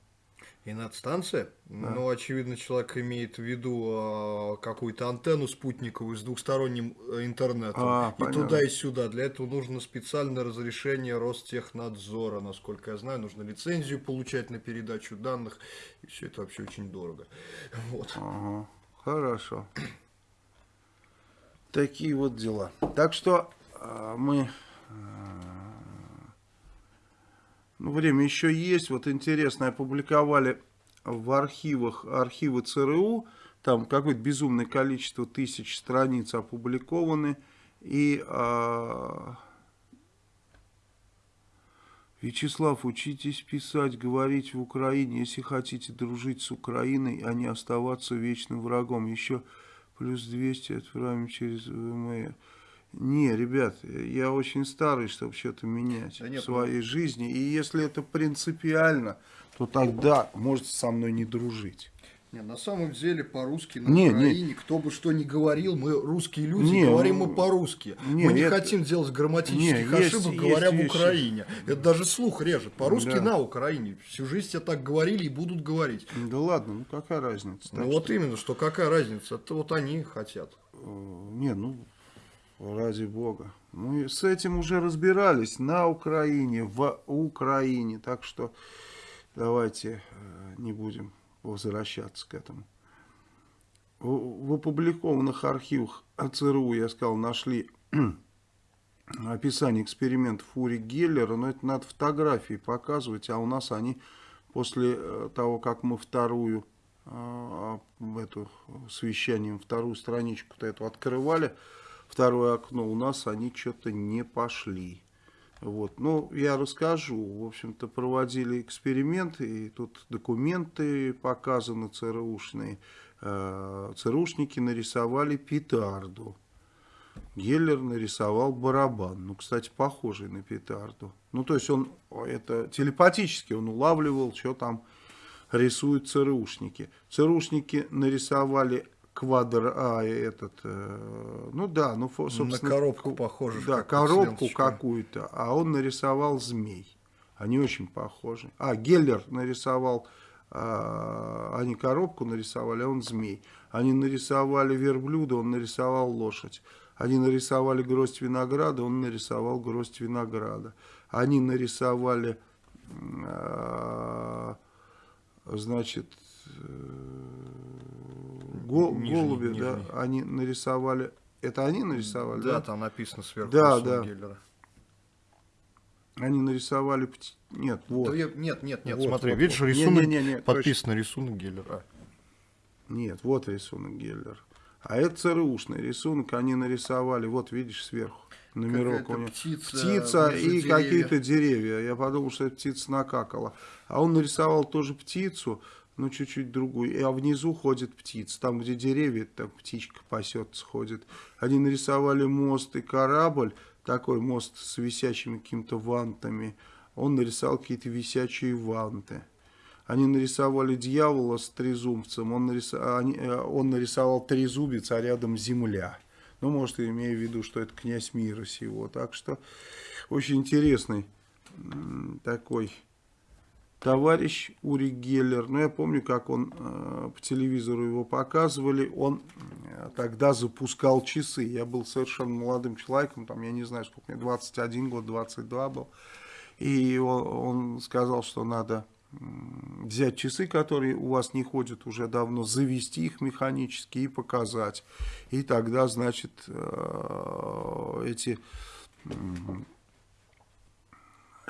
[SPEAKER 1] Инет-станция? Да. Ну, очевидно, человек имеет в виду э, какую-то антенну спутниковую с двухсторонним э, интернетом. А, и понятно. туда, и сюда. Для этого нужно специальное разрешение Ростехнадзора. Насколько я знаю, нужно лицензию получать на передачу данных. И все это вообще очень дорого. Вот.
[SPEAKER 2] Ага. Хорошо. Такие вот дела. Так что э, мы ну, время еще есть. Вот интересно, опубликовали в архивах архивы ЦРУ. Там какое-то безумное количество тысяч страниц опубликованы. И а, Вячеслав, учитесь писать, говорить в Украине, если хотите дружить с Украиной, а не оставаться вечным врагом. Еще плюс 200 отправим через ВМР. Не, ребят, я очень старый, чтобы что-то менять да нет, в своей ну... жизни. И если это принципиально, то тогда можете со мной не дружить.
[SPEAKER 1] Не, на самом деле по-русски на
[SPEAKER 2] Не, не.
[SPEAKER 1] Украине, кто бы что ни говорил, мы русские люди,
[SPEAKER 2] Не,
[SPEAKER 1] говорим
[SPEAKER 2] ну,
[SPEAKER 1] мы по-русски.
[SPEAKER 2] не,
[SPEAKER 1] мы не
[SPEAKER 2] это-
[SPEAKER 1] хотим делать грамматических
[SPEAKER 2] Не, есть-
[SPEAKER 1] ошибок,
[SPEAKER 2] есть
[SPEAKER 1] говоря в
[SPEAKER 2] вещи.
[SPEAKER 1] Украине. Это даже слух режет. По-русски
[SPEAKER 2] Да.
[SPEAKER 1] на Украине. Всю жизнь тебе так говорили и будут говорить.
[SPEAKER 2] Да ладно, ну какая разница?
[SPEAKER 1] Ну
[SPEAKER 2] Так
[SPEAKER 1] вот именно, что какая разница, это вот они хотят.
[SPEAKER 2] Э, Не, ну, ради бога. Мы с этим уже разбирались на Украине, в Украине. Так что давайте э, не будем возвращаться к этому. В опубликованных архивах ЦРУ, я сказал, нашли описание экспериментов Ури Геллера, но это надо фотографии показывать, а у нас они после э, того, как мы вторую э, в эту с вещанием вторую страничку-то эту открывали, второе окно, у нас они что-то не пошли. Вот. Ну, я расскажу. В общем-то, проводили эксперименты, и тут документы показаны ЦРУшные. Э, ЦРУшники нарисовали петарду. Геллер нарисовал барабан. Ну, кстати, похожий на петарду. Ну, то есть он это телепатически он улавливал, что там рисуют ЦРУшники. ЦРУшники нарисовали квадр, а этот, э, ну да, ну собственно,
[SPEAKER 1] на коробку похоже.
[SPEAKER 2] да, коробку какую-то, а он нарисовал змей. Они очень похожи. А, Геллер нарисовал, а, они коробку нарисовали, а он змей. Они нарисовали верблюда, он нарисовал лошадь. Они нарисовали гроздь винограда, он нарисовал гроздь винограда. Они нарисовали, а, значит, э, го-
[SPEAKER 1] Нижний,
[SPEAKER 2] голубя, да,
[SPEAKER 1] нижний.
[SPEAKER 2] они нарисовали, это они нарисовали, да?
[SPEAKER 1] Да, там написано сверху
[SPEAKER 2] Да, да.
[SPEAKER 1] Геллера.
[SPEAKER 2] Они нарисовали, пти- нет, вот,
[SPEAKER 1] Да я- нет, нет, нет,
[SPEAKER 2] Вот,
[SPEAKER 1] смотри,
[SPEAKER 2] вот,
[SPEAKER 1] видишь,
[SPEAKER 2] вот.
[SPEAKER 1] рисунок,
[SPEAKER 2] Не-не-не,
[SPEAKER 1] подписан рисунок Геллера.
[SPEAKER 2] нет, вот рисунок Геллер. А это ЦРУшный рисунок, они нарисовали, вот видишь сверху, номерок у него.
[SPEAKER 1] птица,
[SPEAKER 2] Птица и какие-то деревья. Я подумал, что это птица накакала. А он нарисовал тоже птицу, но чуть-чуть другую. А внизу ходит птица. Там, где деревья, там птичка пасется, ходит. Они нарисовали мост и корабль, такой мост с висячими какими-то вантами. Он нарисовал какие-то висячие ванты. Они нарисовали дьявола с трезубцем, он, нариса- они- э, он нарисовал трезубец, а рядом земля. Ну, может, имея в виду, что это князь мира сего. Так что очень интересный такой товарищ Ури Геллер. Ну, я помню, как он э, по телевизору его показывали. Он э, тогда запускал часы. Я был совершенно молодым человеком, там, я не знаю, сколько мне, 21 год, 22 был. И он, он сказал, что надо взять часы, которые у вас не ходят уже давно, завести их механически и показать. И тогда, значит, э, эти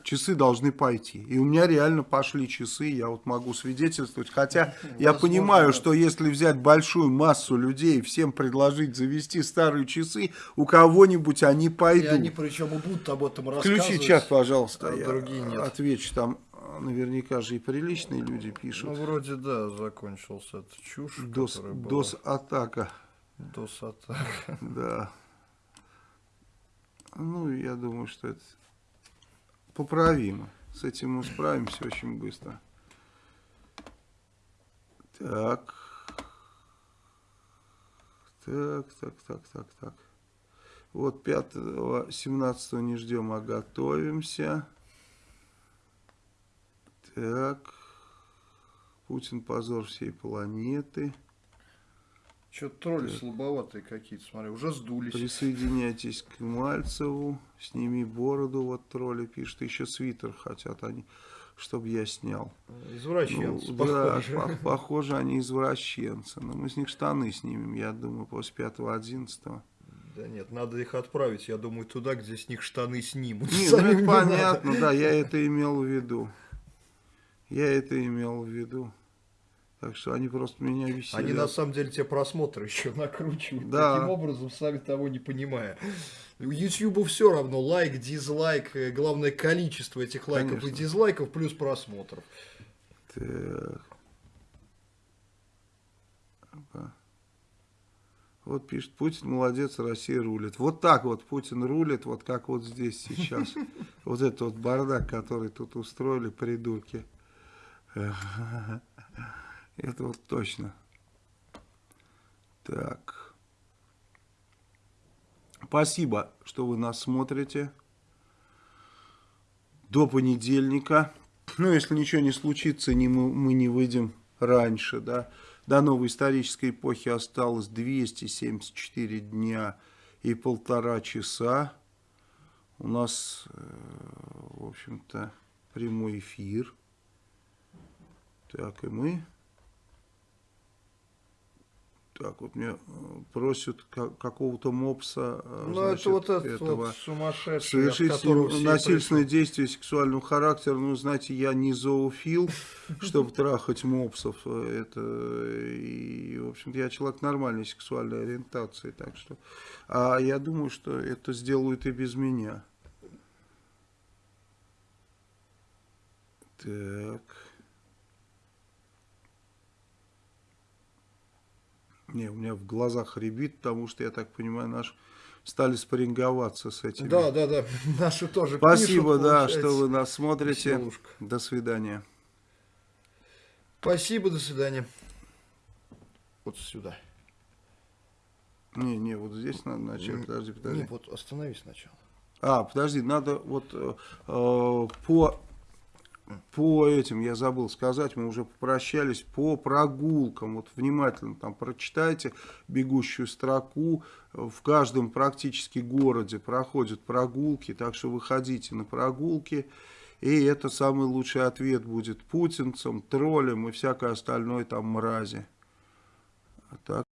[SPEAKER 2] часы должны пойти. И у меня реально пошли часы, я вот могу свидетельствовать. Хотя я понимаю,
[SPEAKER 1] да.
[SPEAKER 2] что если взять большую массу людей, всем предложить завести старые часы, у кого-нибудь они
[SPEAKER 1] И
[SPEAKER 2] пойдут.
[SPEAKER 1] они причем и будут об этом рассказывать.
[SPEAKER 2] Включи чат, пожалуйста,
[SPEAKER 1] а
[SPEAKER 2] я
[SPEAKER 1] другие нет.
[SPEAKER 2] отвечу. Там а, наверняка же и приличные люди
[SPEAKER 1] Ну,
[SPEAKER 2] пишут.
[SPEAKER 1] вроде да, закончился эта чушь,
[SPEAKER 2] Дос, дос-атака,
[SPEAKER 1] Дос-атака.
[SPEAKER 2] да. Ну, я думаю, что это поправимо. С этим мы справимся очень быстро. Так. Так, так, так, так, так. Вот 5 17 не ждем, а готовимся. Так. Путин позор всей планеты.
[SPEAKER 1] Что-то тролли слабоватые какие-то, смотри, уже сдулись.
[SPEAKER 2] Присоединяйтесь к Мальцеву. Сними бороду, вот тролли пишут. Еще свитер хотят они, чтобы я снял.
[SPEAKER 1] Извращенцы,
[SPEAKER 2] Ну, да,
[SPEAKER 1] похоже.
[SPEAKER 2] по- похоже, они извращенцы. Но мы с них штаны снимем, я думаю, после 5-11.
[SPEAKER 1] Да нет, надо их отправить, я думаю, туда, где с них штаны снимут.
[SPEAKER 2] Не, ну это
[SPEAKER 1] надо.
[SPEAKER 2] понятно, да, я это имел в виду. Я это имел в виду. Так что они просто меня веселят.
[SPEAKER 1] Они на самом деле те просмотры еще накручивают.
[SPEAKER 2] Да.
[SPEAKER 1] Таким образом, сами того не понимая. Ютьюбу все равно, лайк, дизлайк, э, главное количество этих лайков
[SPEAKER 2] Конечно.
[SPEAKER 1] и дизлайков плюс просмотров.
[SPEAKER 2] Так. Опа. Вот пишет, Путин молодец, Россия рулит. Вот так вот Путин рулит, вот как вот здесь сейчас. Вот этот вот бардак, который тут устроили, придурки. Это вот точно. Так. Спасибо, что вы нас смотрите. До понедельника. Ну, если ничего не случится, не мы, мы не выйдем раньше, да. До новой исторической эпохи осталось 274 дня и полтора часа. У нас, э, в общем-то, прямой эфир. Так, и мы... Так, вот меня э, просят ка- какого-то мопса, э,
[SPEAKER 1] Ну,
[SPEAKER 2] значит,
[SPEAKER 1] это вот этот
[SPEAKER 2] этого
[SPEAKER 1] вот сумасшедший,
[SPEAKER 2] совершить
[SPEAKER 1] все
[SPEAKER 2] насильственное действие сексуального характера. Ну, знаете, я не зоофил, чтобы трахать мопсов. Это, и, в общем-то, я человек нормальной сексуальной ориентации, так что... А я думаю, что это сделают и без меня. Так... Не, у меня в глазах рябит, потому что, я так понимаю, наш стали спарринговаться с этими.
[SPEAKER 1] Да, да, да. Наши тоже
[SPEAKER 2] Спасибо,
[SPEAKER 1] пишут,
[SPEAKER 2] да, что вы нас смотрите.
[SPEAKER 1] Веселушка.
[SPEAKER 2] До свидания.
[SPEAKER 1] Спасибо, до свидания. Вот сюда.
[SPEAKER 2] Не, не, вот здесь надо начать. Подожди, подожди.
[SPEAKER 1] Не, вот остановись сначала.
[SPEAKER 2] А, подожди, надо вот э, э, по по этим, я забыл сказать, мы уже попрощались, по прогулкам, вот внимательно там прочитайте бегущую строку, в каждом практически городе проходят прогулки, так что выходите на прогулки, и это самый лучший ответ будет путинцам, троллям и всякой остальной там мрази. А так